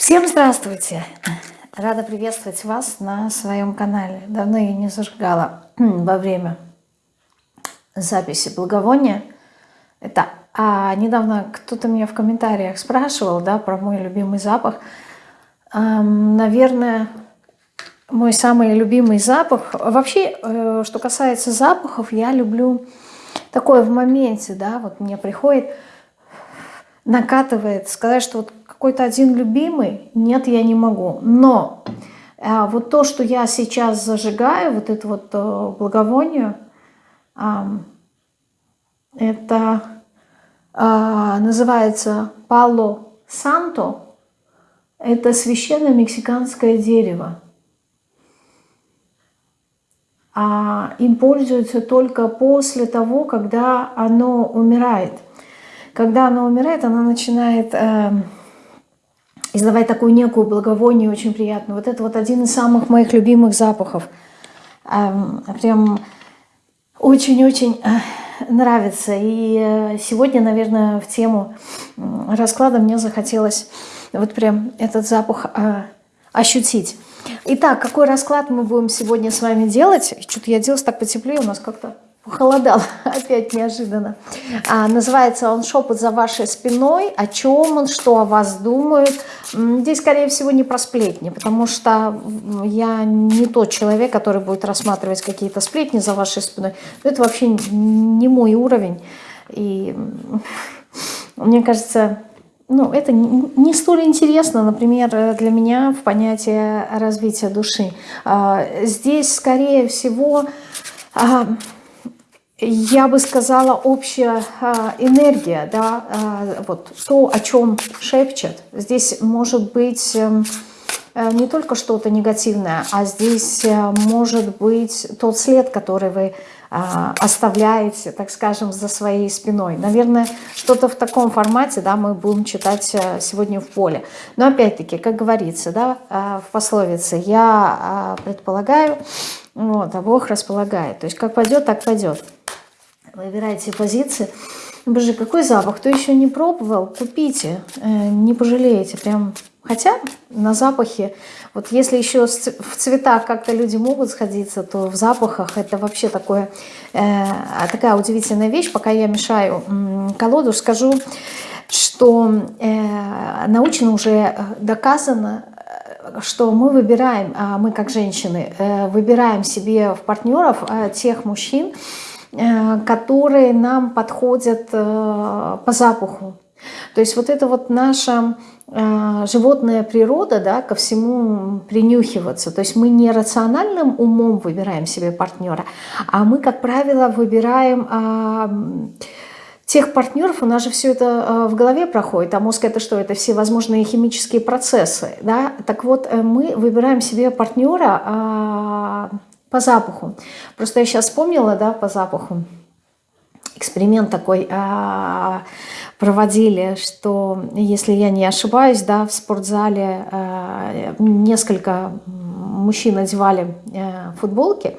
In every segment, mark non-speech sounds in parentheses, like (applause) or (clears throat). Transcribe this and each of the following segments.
Всем здравствуйте! Рада приветствовать вас на своем канале. Давно я не зажигала (clears throat) во время записи благовония. Это, а недавно кто-то меня в комментариях спрашивал, да, про мой любимый запах. Эм, наверное, мой самый любимый запах. Вообще, э, что касается запахов, я люблю такое в моменте, да, вот мне приходит, накатывает, сказать, что вот какой-то один любимый, нет, я не могу. Но э, вот то, что я сейчас зажигаю, вот это вот э, благовоние, э, это э, называется Пало Санто. Это священное мексиканское дерево. А им пользуются только после того, когда оно умирает. Когда оно умирает, оно начинает... Э, издавать такую некую благовоние, очень приятную. Вот это вот один из самых моих любимых запахов. Прям очень-очень э, нравится. И э, сегодня, наверное, в тему расклада мне захотелось вот прям этот запах э, ощутить. Итак, какой расклад мы будем сегодня с вами делать? Что-то я делала так потеплее, у нас как-то Похолодал (laughs) опять неожиданно. А, называется он «Шепот за вашей спиной». О чем он, что о вас думают. Здесь, скорее всего, не про сплетни, потому что я не тот человек, который будет рассматривать какие-то сплетни за вашей спиной. Это вообще не мой уровень. И мне кажется, ну, это не столь интересно, например, для меня в понятии развития души. А, здесь, скорее всего, а, я бы сказала, общая а, энергия, да, а, вот то, о чем шепчет. Здесь может быть эм, э, не только что-то негативное, а здесь э, может быть тот след, который вы а, оставляете, так скажем, за своей спиной. Наверное, что-то в таком формате, да, мы будем читать э, сегодня в поле. Но опять-таки, как говорится, да, в пословице, я предполагаю, вот, а Бог располагает. То есть как пойдет, так пойдет. Выбирайте позиции. Боже, какой запах. Кто еще не пробовал, купите. Э, не пожалеете. Прям Хотя на запахе, вот если еще в цветах как-то люди могут сходиться, то в запахах это вообще такое, э, такая удивительная вещь. Пока я мешаю колоду, скажу, что э, научно уже доказано, что мы выбираем, а мы как женщины, выбираем себе в партнеров тех мужчин, которые нам подходят по запаху. То есть вот это вот наша животная природа, да, ко всему принюхиваться. То есть мы не рациональным умом выбираем себе партнера, а мы, как правило, выбираем а, тех партнеров, у нас же все это э, в голове проходит, а мозг это что? Это все возможные химические процессы, да? Так вот, э, мы выбираем себе партнера а, по запаху. Просто я сейчас вспомнила, да, по запаху, эксперимент такой а, проводили, что, если я не ошибаюсь, да, в спортзале а, несколько мужчин одевали э, футболки,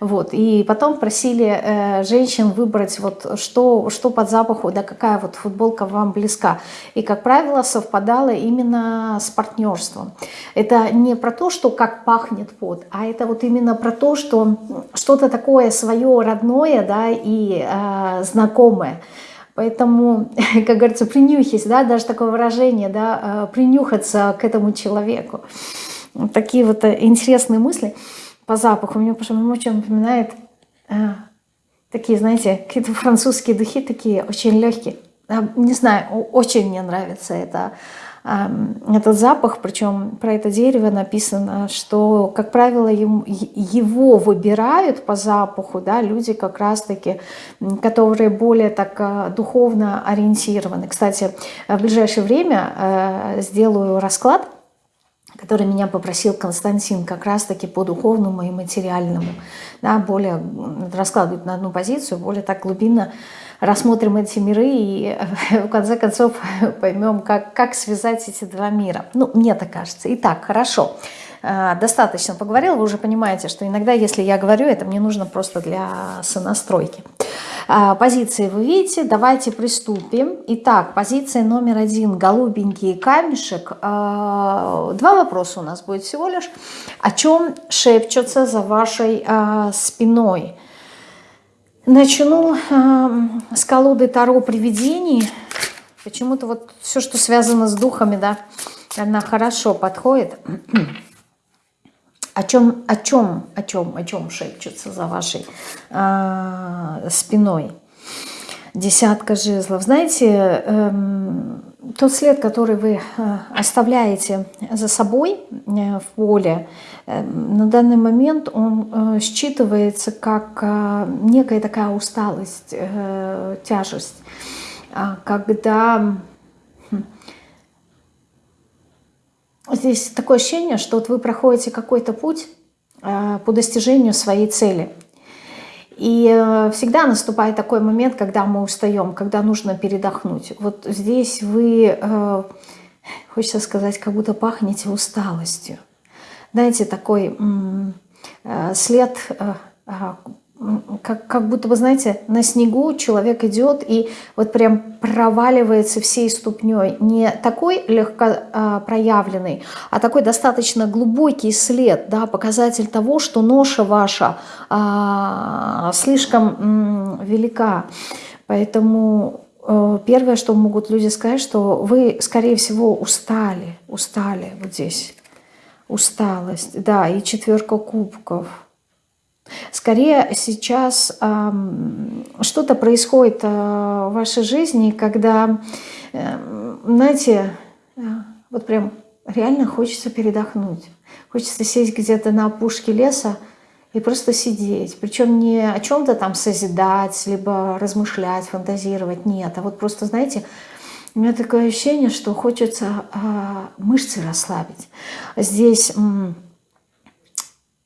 вот, и потом просили э, женщин выбрать, вот, что, что под запаху, да какая вот футболка вам близка. И, как правило, совпадало именно с партнерством. Это не про то, что как пахнет пот, а это вот именно про то, что что-то такое свое родное, да, и э, знакомое. Поэтому, (laughs) как говорится, принюхись, да, даже такое выражение, да, э, принюхаться к этому человеку. Такие вот э, интересные мысли по запаху. Мне почему-то очень напоминает э, такие, знаете, какие-то французские духи, такие очень легкие. Э, не знаю, очень мне нравится это, э, этот запах. Причем про это дерево написано, что, как правило, ему, его выбирают по запаху да, люди как раз-таки, которые более так э, духовно ориентированы. Кстати, в ближайшее время э, сделаю расклад который меня попросил Константин как раз-таки по духовному и материальному. Да, более раскладывать на одну позицию, более так глубинно рассмотрим эти миры и в конце концов (laughs) поймем, как, как связать эти два мира. Ну, мне так кажется. Итак, хорошо. А, достаточно поговорила, вы уже понимаете, что иногда, если я говорю, это мне нужно просто для сонастройки. А, позиции вы видите, давайте приступим. Итак, позиция номер один, голубенький камешек. А, два вопроса у нас будет всего лишь. О чем шепчутся за вашей а, спиной? Начну с колоды Таро привидений. Почему-то вот все, что связано с духами, да, она хорошо подходит. О чем, о чем, о чем, о чем шепчутся за вашей э, спиной? Десятка жезлов. Знаете, э, тот след, который вы э, оставляете за собой э, в поле, э, на данный момент он считывается как некая такая усталость, тяжесть. А когда здесь такое ощущение, что вот вы проходите какой-то путь э, по достижению своей цели. И э, всегда наступает такой момент, когда мы устаем, когда нужно передохнуть. Вот здесь вы, э, хочется сказать, как будто пахнете усталостью. Знаете, такой след как, как будто бы, знаете, на снегу человек идет и вот прям проваливается всей ступней. Не такой легко а, проявленный, а такой достаточно глубокий след, да, показатель того, что ноша ваша а, слишком м, велика. Поэтому э, первое, что могут люди сказать, что вы, скорее всего, устали, устали вот здесь. Усталость, да, и четверка кубков – Скорее сейчас э, что-то происходит э, в вашей жизни, когда, э, знаете, э, вот прям реально хочется передохнуть. Хочется сесть где-то на опушке леса и просто сидеть. Причем не о чем-то там созидать, либо размышлять, фантазировать. Нет, а вот просто, знаете, у меня такое ощущение, что хочется э, мышцы расслабить. Здесь... Э,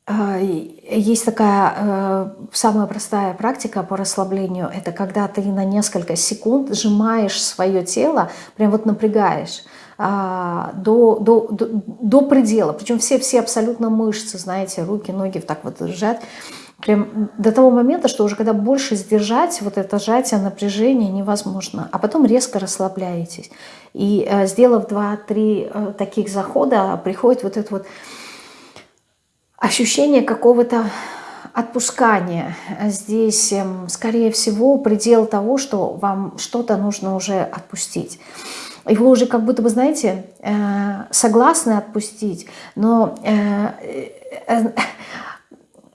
есть такая э, самая простая практика по расслаблению. Это когда ты на несколько секунд сжимаешь свое тело, прям вот напрягаешь а, до, до, до, до предела. Причем все, все абсолютно мышцы, знаете, руки, ноги так вот сжать. Прям до того момента, что уже когда больше сдержать, вот это сжатие, напряжение невозможно. А потом резко расслабляетесь. И э, сделав 2-3 э, таких захода, приходит вот это вот ощущение какого-то отпускания. Здесь, эм, скорее всего, предел того, что вам что-то нужно уже отпустить. И вы уже как будто бы, знаете, э, согласны отпустить, но э, э,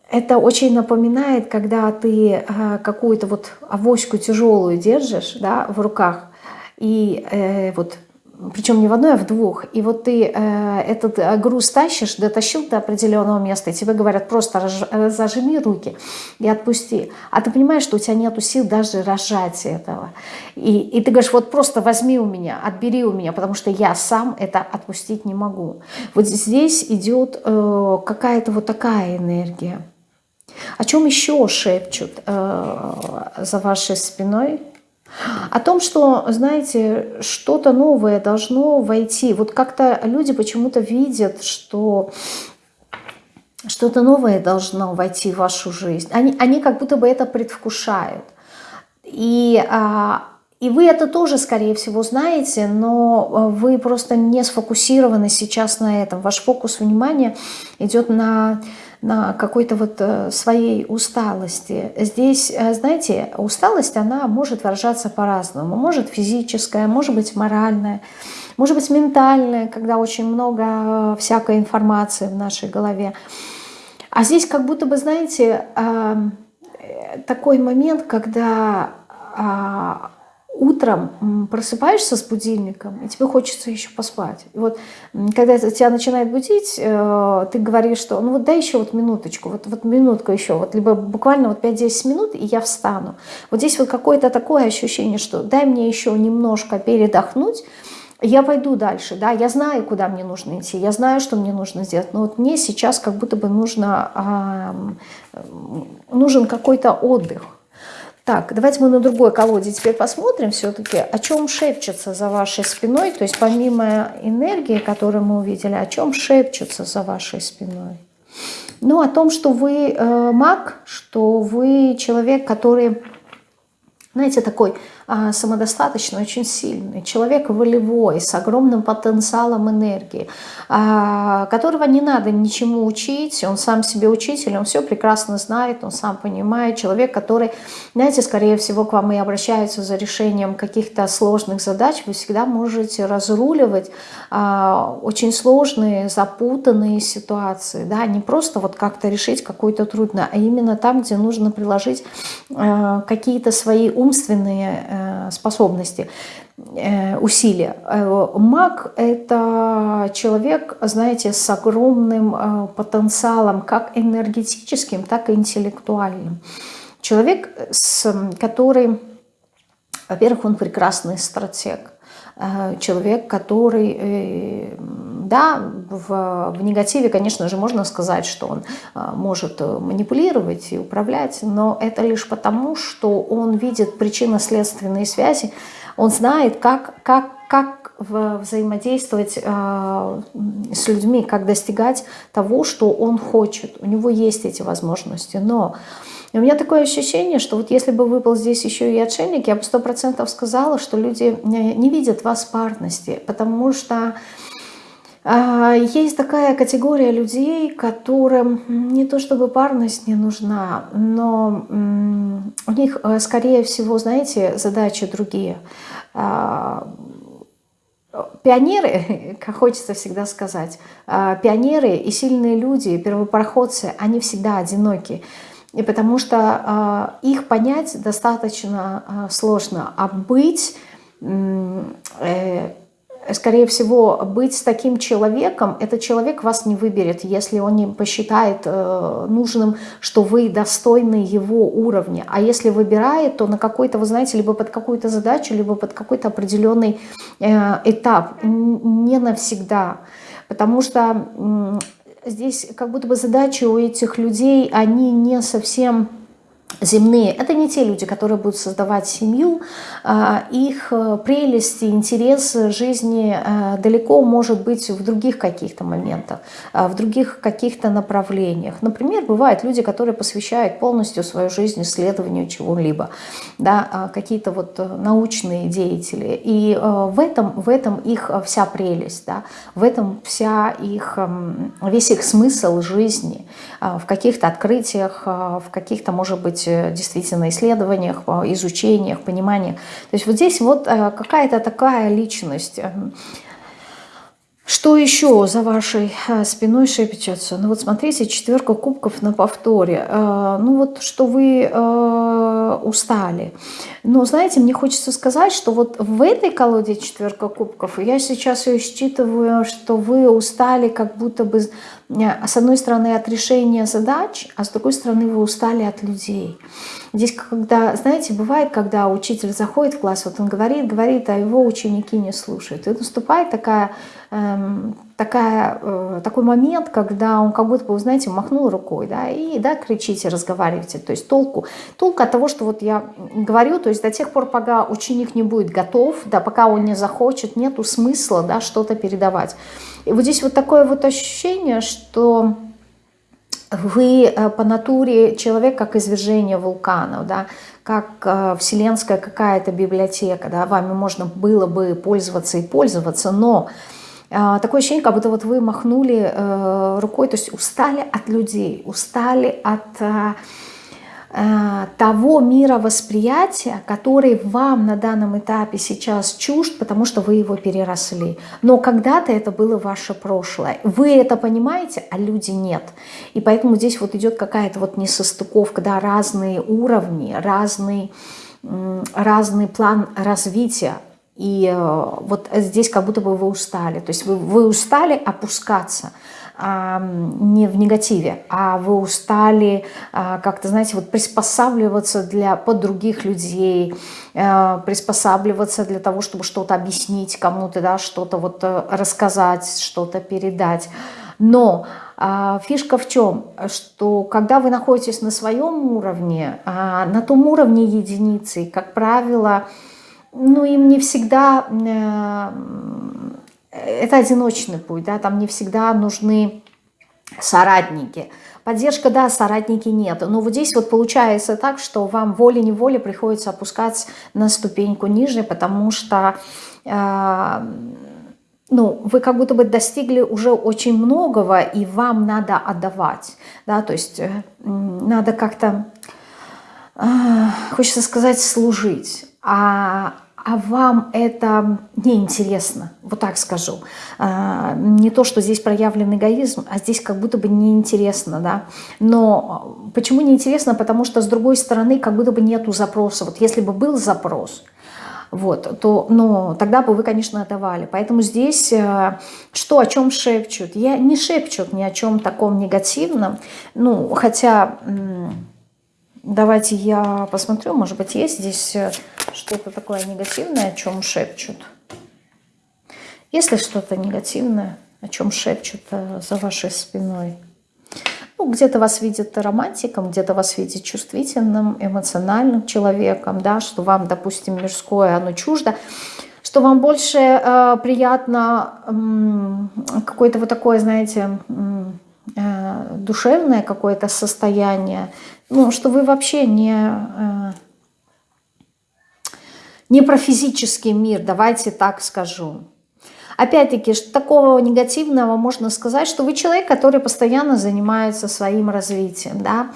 это очень напоминает, когда ты какую-то вот авоську тяжелую держишь да, в руках, и вот причем не в одной, а в двух. И вот ты э, этот э, груз тащишь, дотащил до определенного места, и тебе говорят, просто разж, э, зажми руки и отпусти. А ты понимаешь, что у тебя нет сил даже разжать этого. И, и ты говоришь, вот просто возьми у меня, отбери у меня, потому что я сам это отпустить не могу. Вот здесь идет э, какая-то вот такая энергия. О чем еще шепчут э, за вашей спиной? О том, что, знаете, что-то новое должно войти. Вот как-то люди почему-то видят, что что-то новое должно войти в вашу жизнь. Они, они как будто бы это предвкушают. И, а, и вы это тоже, скорее всего, знаете, но вы просто не сфокусированы сейчас на этом. Ваш фокус внимания идет на на какой-то вот э, своей усталости. Здесь, э, знаете, усталость, она может выражаться по-разному. Может физическая, может быть моральная, может быть ментальная, когда очень много э, всякой информации в нашей голове. А здесь как будто бы, знаете, такой момент, когда а, утром просыпаешься с будильником, и тебе хочется еще поспать. И вот когда тебя начинает будить, э, ты говоришь, что ну вот дай еще вот минуточку, вот, вот минутку еще, вот либо буквально вот 5-10 минут, и я встану. Вот здесь вот какое-то такое ощущение, что дай мне еще немножко передохнуть, я пойду дальше, да, я знаю, куда мне нужно идти, я знаю, что мне нужно сделать, но вот мне сейчас как будто бы нужно, э, нужен какой-то отдых. Так, давайте мы на другой колоде теперь посмотрим все-таки, о чем шепчется за вашей спиной. То есть помимо энергии, которую мы увидели, о чем шепчется за вашей спиной. Ну, о том, что вы э, маг, что вы человек, который знаете, такой самодостаточный, очень сильный, человек волевой, с огромным потенциалом энергии, а, которого не надо ничему учить, он сам себе учитель, он все прекрасно знает, он сам понимает, человек, который, знаете, скорее всего к вам и обращается за решением каких-то сложных задач, вы всегда можете разруливать а, очень сложные, запутанные ситуации, да, не просто вот как-то решить какую-то трудно, а именно там, где нужно приложить а, какие-то свои умственные э, способности, э, усилия. Э, маг – это человек, знаете, с огромным потенциалом, как энергетическим, так и интеллектуальным. Человек, с, который, во-первых, он прекрасный стратег, человек, который да, в, в негативе, конечно же, можно сказать, что он а, может э, манипулировать и управлять, но это лишь потому, что он видит причинно-следственные связи, он знает, как, как, как взаимодействовать э, с людьми, как достигать того, что он хочет. У него есть эти возможности. Но у меня такое ощущение, что вот если бы выпал здесь еще и отшельник, я бы сто процентов сказала, что люди не видят вас парности, потому что есть такая категория людей, которым не то чтобы парность не нужна, но у них, э, скорее всего, знаете, задачи другие. А, пионеры, (laughs) как хочется всегда сказать, а, пионеры и сильные люди, первопроходцы, они всегда одиноки. И потому что их понять достаточно сложно, а быть э, скорее всего, быть с таким человеком, этот человек вас не выберет, если он не посчитает э, нужным, что вы достойны его уровня. А если выбирает, то на какой-то, вы знаете, либо под какую-то задачу, либо под какой-то определенный э, этап, не навсегда. Потому что э, здесь как будто бы задачи у этих людей, они не совсем земные. Это не те люди, которые будут создавать семью. А, их э, прелести, интерес жизни э, далеко может быть в других каких-то моментах, а, в других каких-то направлениях. Например, бывают люди, которые посвящают полностью свою жизнь исследованию чего-либо, да, а, какие-то вот э, научные деятели. И в этом, в этом их вся прелесть, да, в этом вся их, эм, весь их смысл жизни, в каких-то открытиях, в каких-то, может быть, быть э, действительно исследованиях, изучениях, пониманиях. То есть вот здесь вот э, какая-то такая личность. Эм, что еще за вашей э, спиной шепчется? Ну вот смотрите, четверка кубков на повторе. Ну вот что вы устали. Но знаете, мне хочется сказать, что вот в этой колоде четверка кубков, я сейчас ее считываю, что вы устали как будто бы с одной стороны, от решения задач, а с другой стороны, вы устали от людей. Здесь, когда, знаете, бывает, когда учитель заходит в класс, вот он говорит, говорит, а его ученики не слушают. И наступает такая, эм, такая, э, такой момент, когда он как будто бы, знаете, махнул рукой, да, и, да, кричите, разговаривайте. То есть толку, толку от того, что вот я говорю, то есть до тех пор, пока ученик не будет готов, да, пока он не захочет, нету смысла, да, что-то передавать. И вот здесь вот такое вот ощущение, что вы э, по натуре человек как извержение вулканов, да, как э, вселенская какая-то библиотека, да, вами можно было бы пользоваться и пользоваться, но такое ощущение, как будто вот вы махнули э, рукой, то есть устали от людей, устали от... Э, Э, того мировосприятия, который вам на данном этапе сейчас чужд, потому что вы его переросли. Но когда-то это было ваше прошлое. Вы это понимаете, а люди нет. И поэтому здесь вот идет какая-то вот несостыковка, да, разные уровни, разный, разный план развития. И э, вот здесь как будто бы вы устали. То есть вы, вы устали опускаться – не в негативе, а вы устали а, как-то, знаете, вот приспосабливаться для, под других людей, э, приспосабливаться для того, чтобы что-то объяснить кому-то, да, что-то вот э, рассказать, что-то передать. Но а, фишка в чем? Что когда вы находитесь на своем уровне, а, на том уровне единицы, как правило, ну им не всегда э, это одиночный путь, да, там не всегда нужны соратники. Поддержка, да, соратники нет. Но вот здесь вот получается так, что вам волей-неволей приходится опускаться на ступеньку ниже, потому что... Э, ну, вы как будто бы достигли уже очень многого, и вам надо отдавать, да, то есть э, надо как-то, э, хочется сказать, служить, а, а вам это неинтересно, вот так скажу. А, не то, что здесь проявлен эгоизм, а здесь как будто бы неинтересно, да. Но почему неинтересно? Потому что с другой стороны как будто бы нету запроса. Вот если бы был запрос, вот, то, но тогда бы вы, конечно, отдавали. Поэтому здесь э, что, о чем шепчут? Я не шепчут ни о чем таком негативном, ну, хотя... Давайте я посмотрю, может быть, есть здесь э, что-то такое негативное, о чем шепчут. Есть ли что-то негативное, о чем шепчут э, за вашей спиной? Ну, где-то вас видят романтиком, где-то вас видят чувствительным, эмоциональным человеком, да, что вам, допустим, мирское, оно чуждо, что вам больше э, приятно э, какое-то вот такое, знаете, э, душевное какое-то состояние, ну, что вы вообще не, э, не про физический мир, давайте так скажу. Опять-таки, такого негативного можно сказать, что вы человек, который постоянно занимается своим развитием, да,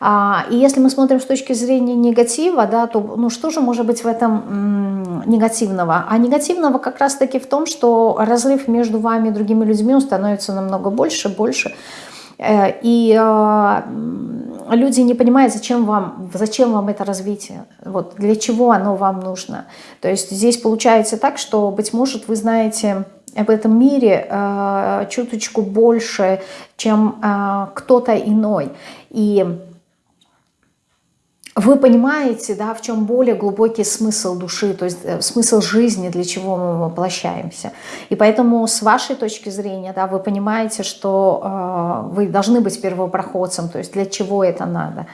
а, и если мы смотрим с точки зрения негатива, да, то ну, что же может быть в этом негативного? А негативного как раз-таки в том, что разрыв между вами и другими людьми становится намного больше, больше. Э, и а, люди не понимают, зачем вам, зачем вам это развитие, вот, для чего оно вам нужно. То есть здесь получается так, что, быть может, вы знаете об этом мире э, чуточку больше, чем э, кто-то иной. И вы понимаете, да, в чем более глубокий смысл души, то есть э, смысл жизни, для чего мы воплощаемся. И поэтому с вашей точки зрения, да, вы понимаете, что э, вы должны быть первопроходцем, то есть для чего это надо.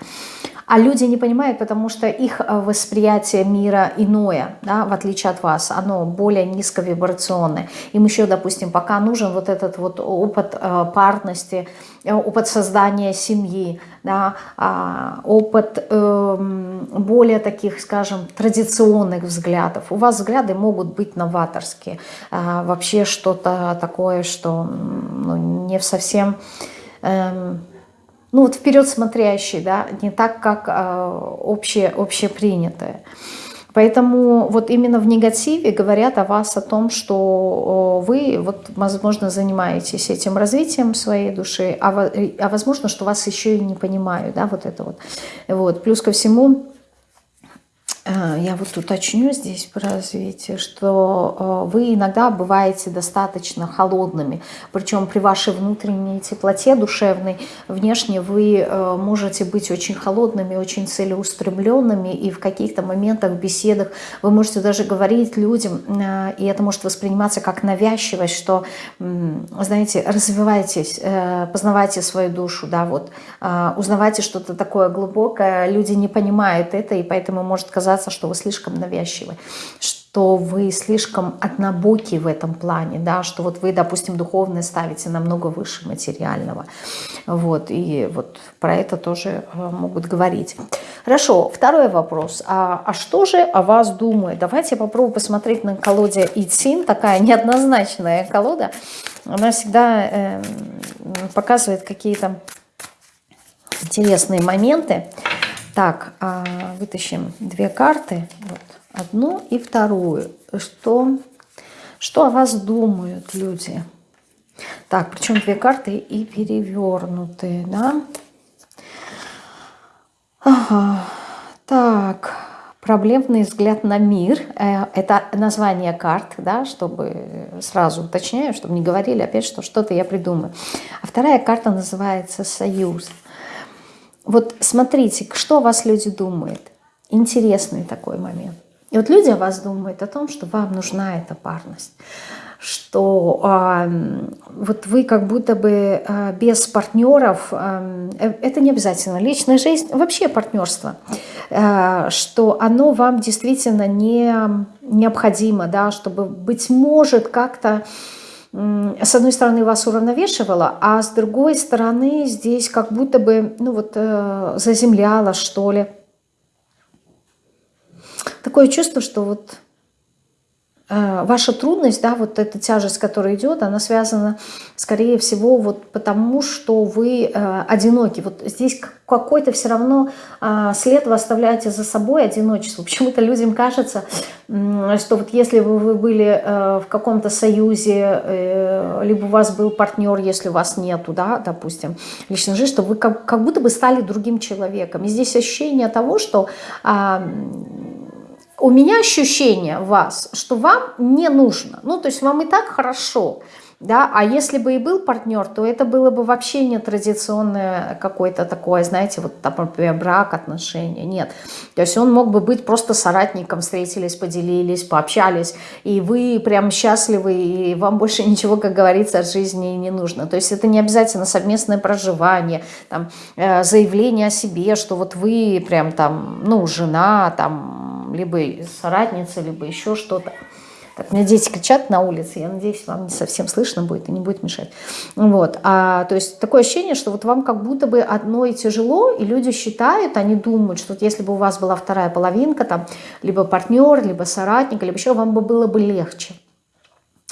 А люди не понимают, потому что их э, восприятие мира иное, да, в отличие от вас, оно более низковибрационное. Им еще, допустим, пока нужен вот этот вот опыт э, парности, э, опыт создания семьи, да, а, опыт эм, более таких, скажем, традиционных взглядов. У вас взгляды могут быть новаторские, а, вообще что-то такое, что ну, не совсем эм, ну вот вперед смотрящий, да, не так, как э, общее, общепринятое. Поэтому вот именно в негативе говорят о вас о том, что вы, вот, возможно, занимаетесь этим развитием своей души, а, а возможно, что вас еще и не понимают, да, вот это вот. вот. Плюс ко всему, я вот уточню здесь про развитие, что э, вы иногда бываете достаточно холодными, причем при вашей внутренней теплоте душевной, внешне вы э, можете быть очень холодными, очень целеустремленными, и в каких-то моментах, беседах вы можете даже говорить людям, и это может восприниматься как навязчивость, что, знаете, развивайтесь, познавайте свою душу, да, вот, узнавайте что-то такое глубокое, люди не понимают это, и поэтому может казаться, казаться, что вы слишком навязчивы, что вы слишком однобоки в этом плане, да, что вот вы, допустим, духовное ставите намного выше материального. Вот, и вот про это тоже э, могут говорить. Хорошо, второй вопрос. А, а что же о вас думают? Давайте я попробую посмотреть на колоде Ицин, такая неоднозначная колода. Она всегда э, показывает какие-то интересные моменты. Так, а, вытащим две карты. Вот, одну и вторую. Что, что о вас думают люди? Так, причем две карты и перевернутые, да? Ага. Так, проблемный взгляд на мир. Э, это название карт, да, чтобы сразу уточняю, чтобы не говорили опять, что что-то я придумаю. А вторая карта называется «Союз». Вот смотрите, что о вас люди думают. Интересный такой момент. И вот люди о вас думают о том, что вам нужна эта парность, что э, вот вы как будто бы э, без партнеров, э, это не обязательно личная жизнь, вообще партнерство, э, что оно вам действительно не необходимо, да, чтобы, быть может, как-то с одной стороны вас уравновешивала, а с другой стороны здесь как будто бы, ну вот, э, заземляла, что ли. Такое чувство, что вот ваша трудность, да, вот эта тяжесть, которая идет, она связана, скорее всего, вот потому, что вы э, одиноки. Вот здесь какой-то все равно э, след вы оставляете за собой одиночество. (laughs) Почему-то людям кажется, э, что вот если бы вы были э, в каком-то союзе, э, либо у вас был партнер, если у вас нету, да, допустим, личной жизни, что вы как, будто бы стали другим человеком. И здесь ощущение того, что... Э, у меня ощущение вас, что вам не нужно. Ну, то есть вам и так хорошо. Да? А если бы и был партнер, то это было бы вообще не традиционное какое-то такое, знаете, вот, например, брак, отношения. Нет. То есть он мог бы быть просто соратником, встретились, поделились, пообщались, и вы прям счастливы, и вам больше ничего, как говорится, от жизни не нужно. То есть это не обязательно совместное проживание, там, э, заявление о себе, что вот вы прям там, ну, жена, там, либо соратница, либо еще что-то. Так, у меня дети кричат на улице, я надеюсь, вам не совсем слышно будет и не будет мешать. Вот. А, то есть такое ощущение, что вот вам как будто бы одно и тяжело, и люди считают, они думают, что вот если бы у вас была вторая половинка, там, либо партнер, либо соратник, либо еще, вам бы было бы легче.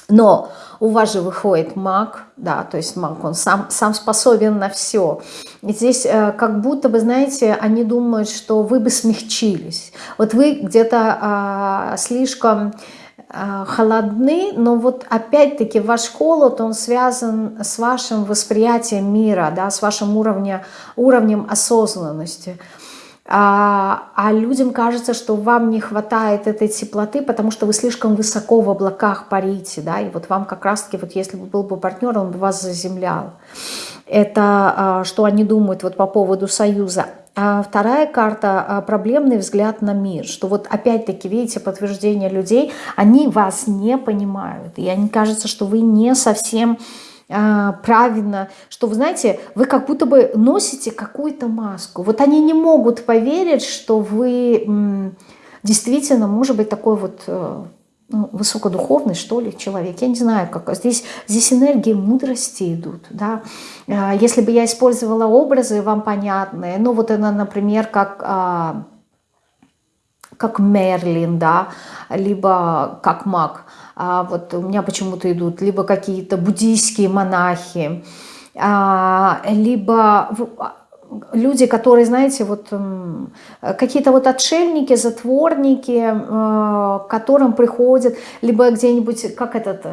Но у вас же выходит маг, да, то есть маг, он сам, сам способен на все. И здесь э, как будто бы, знаете, они думают, что вы бы смягчились. Вот вы где-то э, слишком Э, холодны, но вот опять-таки ваш холод, он связан с вашим восприятием мира, да, с вашим уровнем, уровнем осознанности. А, а людям кажется, что вам не хватает этой теплоты, потому что вы слишком высоко в облаках парите, да, и вот вам как раз-таки, вот если бы был бы партнер, он бы вас заземлял. Это а, что они думают вот по поводу союза. А вторая карта а, – проблемный взгляд на мир. Что вот опять-таки, видите, подтверждение людей, они вас не понимают. И они кажется, что вы не совсем правильно, что вы знаете, вы как будто бы носите какую-то маску. Вот они не могут поверить, что вы действительно, может быть, такой вот э, ну, высокодуховный, что ли, человек. Я не знаю, как. Здесь, здесь энергии мудрости идут. Да? А, если бы я использовала образы вам понятные, ну вот она, например, как, а, как Мерлин, да, либо как маг. А вот у меня почему-то идут либо какие-то буддийские монахи, либо люди, которые, знаете, вот какие-то вот отшельники, затворники, э, которым приходят, либо где-нибудь, как этот,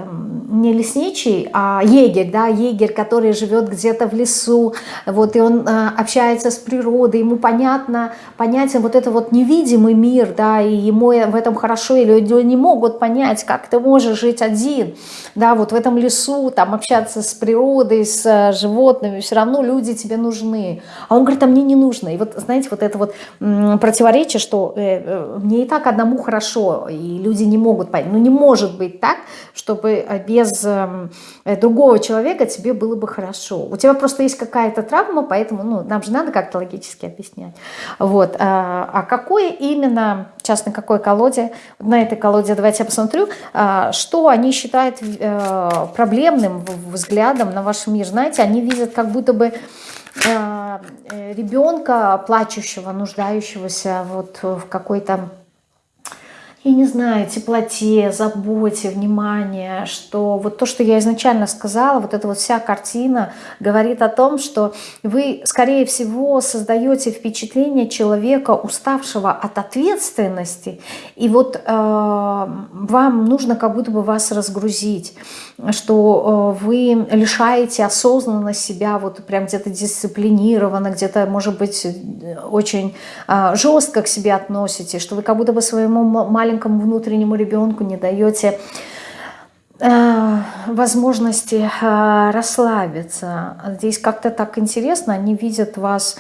не лесничий, а егерь, да, егерь, который живет где-то в лесу, вот, и он э, общается с природой, ему понятно, понятен вот это вот невидимый мир, да, и ему в этом хорошо, или люди не могут понять, как ты можешь жить один, да, вот в этом лесу, там, общаться с природой, с э, животными, все равно люди тебе нужны, а он говорит, а мне не нужно. И вот, знаете, вот это вот противоречие, что э, э, мне и так одному хорошо, и люди не могут понять. Ну не может быть так, чтобы э, без э, другого человека тебе было бы хорошо. У тебя просто есть какая-то травма, поэтому ну, нам же надо как-то логически объяснять. Вот. А, какое именно, сейчас на какой колоде, на этой колоде давайте я посмотрю, что они считают проблемным взглядом на ваш мир. Знаете, они видят как будто бы ребенка, плачущего, нуждающегося вот в какой-то я не знаю, теплоте, заботе, внимании, что вот то, что я изначально сказала, вот эта вот вся картина говорит о том, что вы, скорее всего, создаете впечатление человека, уставшего от ответственности, и вот э, вам нужно как будто бы вас разгрузить, что э, вы лишаете осознанно себя, вот прям где-то дисциплинированно, где-то, может быть, очень э, жестко к себе относитесь, что вы как будто бы своему маленькому маленькому внутреннему ребенку не даете э, возможности э, расслабиться. Здесь как-то так интересно, они видят вас...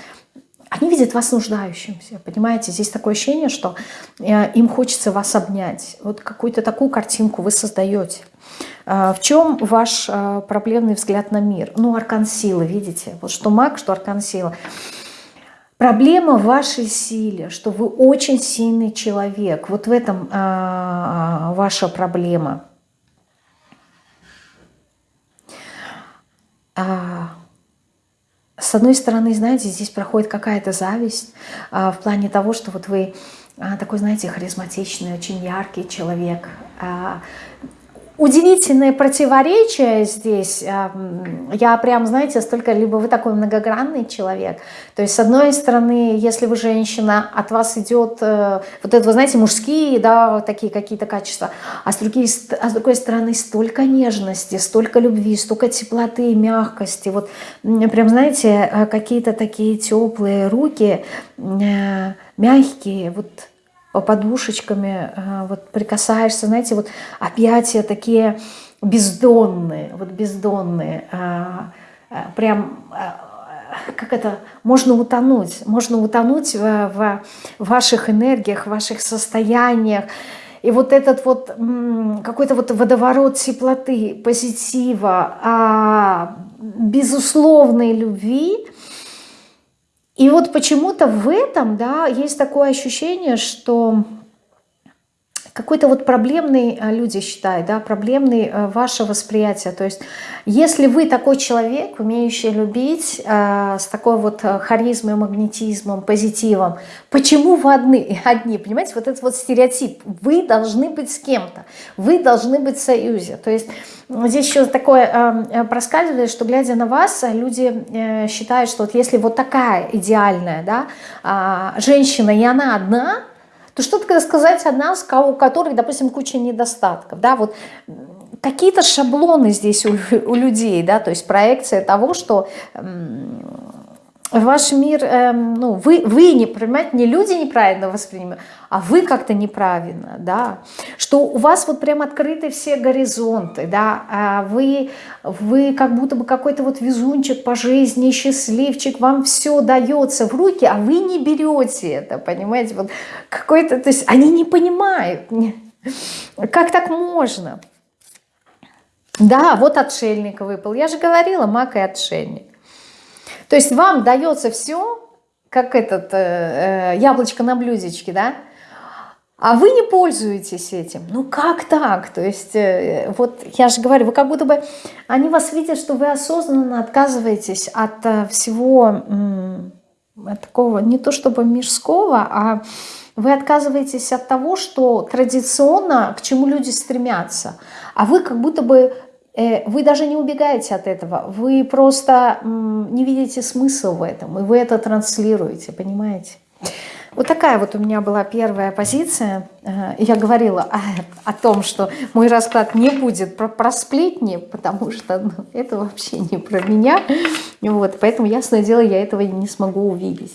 Они видят вас нуждающимся, понимаете? Здесь такое ощущение, что э, им хочется вас обнять. Вот какую-то такую картинку вы создаете. В чем ваш проблемный взгляд на мир? Ну, аркан силы, видите? Вот что маг, что аркан силы. Проблема в вашей силе, что вы очень сильный человек. Вот в этом а, ваша проблема. а, с одной стороны, знаете, здесь проходит какая-то зависть а, в плане того, что вот вы а, такой, знаете, харизматичный, очень яркий человек, а, удивительное противоречие здесь. Я прям, знаете, столько, либо вы такой многогранный человек. То есть, с одной стороны, если вы женщина, от вас идет э, вот это, вы знаете, мужские, да, такие какие-то качества. А с, другой, а с другой стороны, столько нежности, столько любви, столько теплоты, мягкости. Вот прям, знаете, э, какие-то такие теплые руки, э, мягкие, вот подушечками э, вот прикасаешься, знаете, вот объятия такие бездонные, вот бездонные, э, э, прям как это, можно утонуть, можно утонуть в, в ваших энергиях, в ваших состояниях. И вот этот вот какой-то вот водоворот теплоты, позитива, а, безусловной любви – и вот почему-то в этом, да, есть такое ощущение, что какой-то вот проблемный, э, люди считают, да, проблемный э, ваше восприятие. То есть если вы такой человек, умеющий любить, э, с такой вот харизмой, магнетизмом, позитивом, почему вы одни, (laughs) одни, понимаете, вот этот вот стереотип, вы должны быть с кем-то, вы должны быть в союзе. То есть здесь еще такое проскальзывает, что глядя на вас, люди считают, что вот если вот такая идеальная, да, а, женщина, и она одна, то что тогда сказать о нас, у которых, допустим, куча недостатков, да, вот какие-то шаблоны здесь у, у людей, да, то есть проекция того, что ваш мир, эм, ну, вы, вы не, понимаете, не люди неправильно воспринимают, а вы как-то неправильно, да, что у вас вот прям открыты все горизонты, да, а вы, вы как будто бы какой-то вот везунчик по жизни, счастливчик, вам все дается в руки, а вы не берете это, понимаете, вот какой-то, то есть они не понимают, как так можно, да, вот отшельник выпал, я же говорила, маг и отшельник, то есть вам дается все, как этот э, э, яблочко на блюдечке, да, а вы не пользуетесь этим. Ну как так? То есть, э, вот я же говорю, вы как будто бы, они вас видят, что вы осознанно отказываетесь от э, всего э, такого, не то чтобы мирского, а вы отказываетесь от того, что традиционно, к чему люди стремятся. А вы как будто бы Э, вы даже не убегаете от этого, вы просто не видите смысл в этом, и вы это транслируете, понимаете? Вот такая вот у меня была первая позиция. Э, я говорила о, о том, что мой расклад не будет про, про сплетни, потому что ну, это вообще не про меня. Вот, поэтому, ясное дело, я этого не смогу увидеть.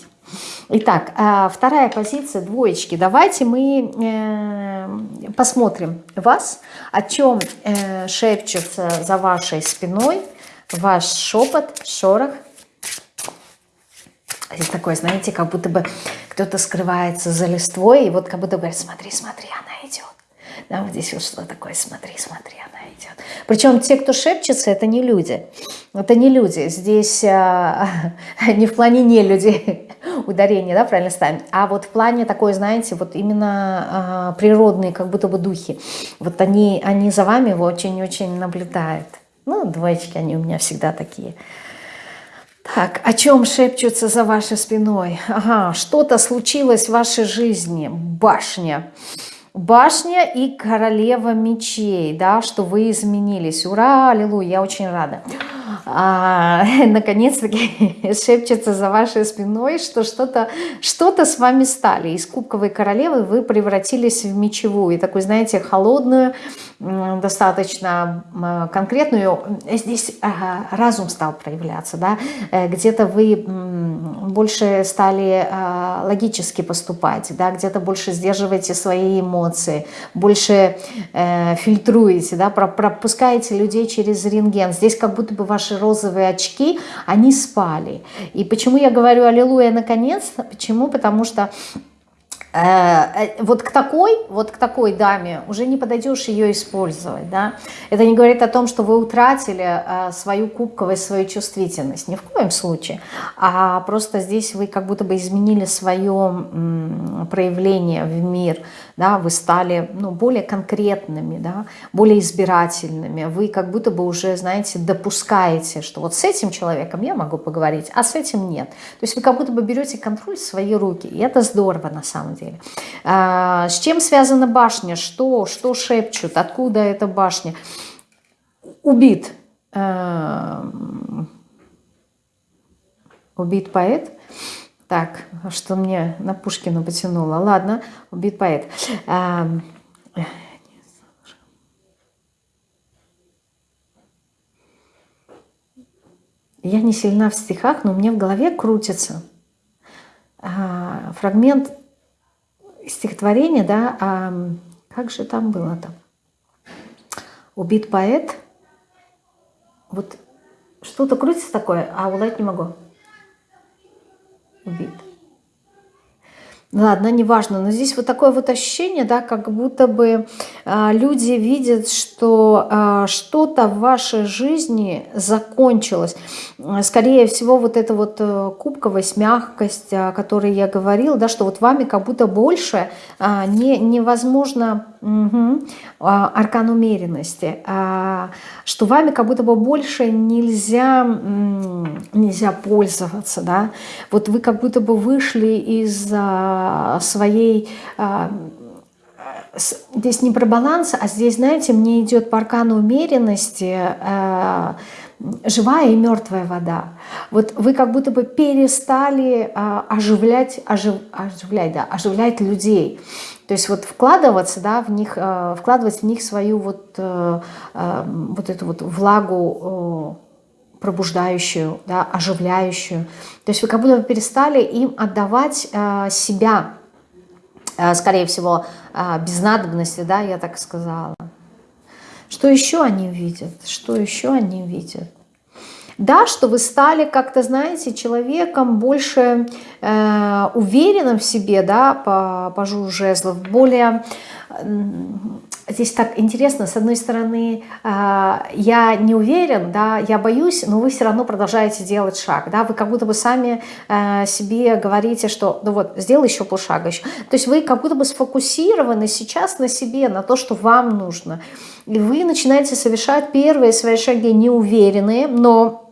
Итак, а, вторая позиция двоечки. Давайте мы э, посмотрим вас, о чем э, шепчется за вашей спиной ваш шепот, шорох. Здесь такое, знаете, как будто бы кто-то скрывается за листвой, и вот как будто бы, смотри, смотри, она идет. Да, вот здесь вот что такое, смотри, смотри, она идет. Причем те, кто шепчется, это не люди. Это не люди. Здесь а, (laughs) не в плане не люди, (laughs) ударение, да, правильно ставим, а вот в плане такой, знаете, вот именно а, природные как будто бы духи. Вот они, они за вами очень-очень наблюдают. Ну, двоечки, они у меня всегда такие. Так, о чем шепчутся за вашей спиной? Ага, что-то случилось в вашей жизни. Башня. Башня и королева мечей, да, что вы изменились. Ура, аллилуйя, я очень рада а, (laughs) наконец-таки (laughs) шепчется за вашей спиной, что что-то что, -то, с вами стали. Из кубковой королевы вы превратились в мечевую, такую, знаете, холодную, достаточно конкретную. Здесь разум стал проявляться, да, э, где-то вы больше стали а, логически поступать, да, где-то больше сдерживаете свои эмоции, больше э, фильтруете, да, пропускаете людей через рентген. Здесь как будто бы ваши розовые очки, они спали. И почему я говорю «Аллилуйя, наконец-то»? Почему? Потому что вот к такой, вот к такой даме уже не подойдешь ее использовать, да. Это не говорит о том, что вы утратили э, свою кубковость, свою чувствительность, ни в коем случае, а просто здесь вы как будто бы изменили свое проявление в мир, да, вы стали, ну, более конкретными, да, более избирательными, вы как будто бы уже, знаете, допускаете, что вот с этим человеком я могу поговорить, а с этим нет. То есть вы как будто бы берете контроль в свои руки, и это здорово на самом деле деле. А, с чем связана башня? Что, что шепчут? Откуда эта башня? Убит. А, убит поэт. Так, что мне на Пушкина потянуло. Ладно, убит поэт. А, я не сильна в стихах, но мне в голове крутится фрагмент стихотворение, да, а как же там было-то? Убит поэт. Вот что-то крутится такое, а уловить не могу. Убит. Ладно, неважно, но здесь вот такое вот ощущение, да, как будто бы э, люди видят, что э, что-то в вашей жизни закончилось. Скорее всего, вот эта вот э, мягкость, о которой я говорила, да, что вот вами как будто больше э, не, невозможно Угу. Аркан умеренности. А, что вами как будто бы больше нельзя, нельзя пользоваться. Да? Вот вы как будто бы вышли из а, своей... Здесь не про баланс, а здесь, знаете, мне идет по аркану умеренности живая и мертвая вода. Вот вы как будто бы перестали оживлять, ожив, оживлять, да, оживлять людей. То есть вот вкладываться, да, в них, э, вкладывать в них свою вот, э, э, вот эту вот влагу пробуждающую, да, оживляющую. То есть вы как будто бы перестали им отдавать себя, скорее всего, без надобности, да, я так сказала. Что еще они видят? Что еще они видят? Да, что вы стали как-то, знаете, человеком больше э, уверенным в себе, да, по, по жезлов, более Здесь так интересно, с одной стороны, а, я не уверен, да, я боюсь, но вы все равно продолжаете делать шаг, да, вы как будто бы сами а, себе говорите, что, ну вот, сделай еще полшага еще. То есть вы как будто бы сфокусированы сейчас на себе, на то, что вам нужно. И вы начинаете совершать первые свои шаги неуверенные, но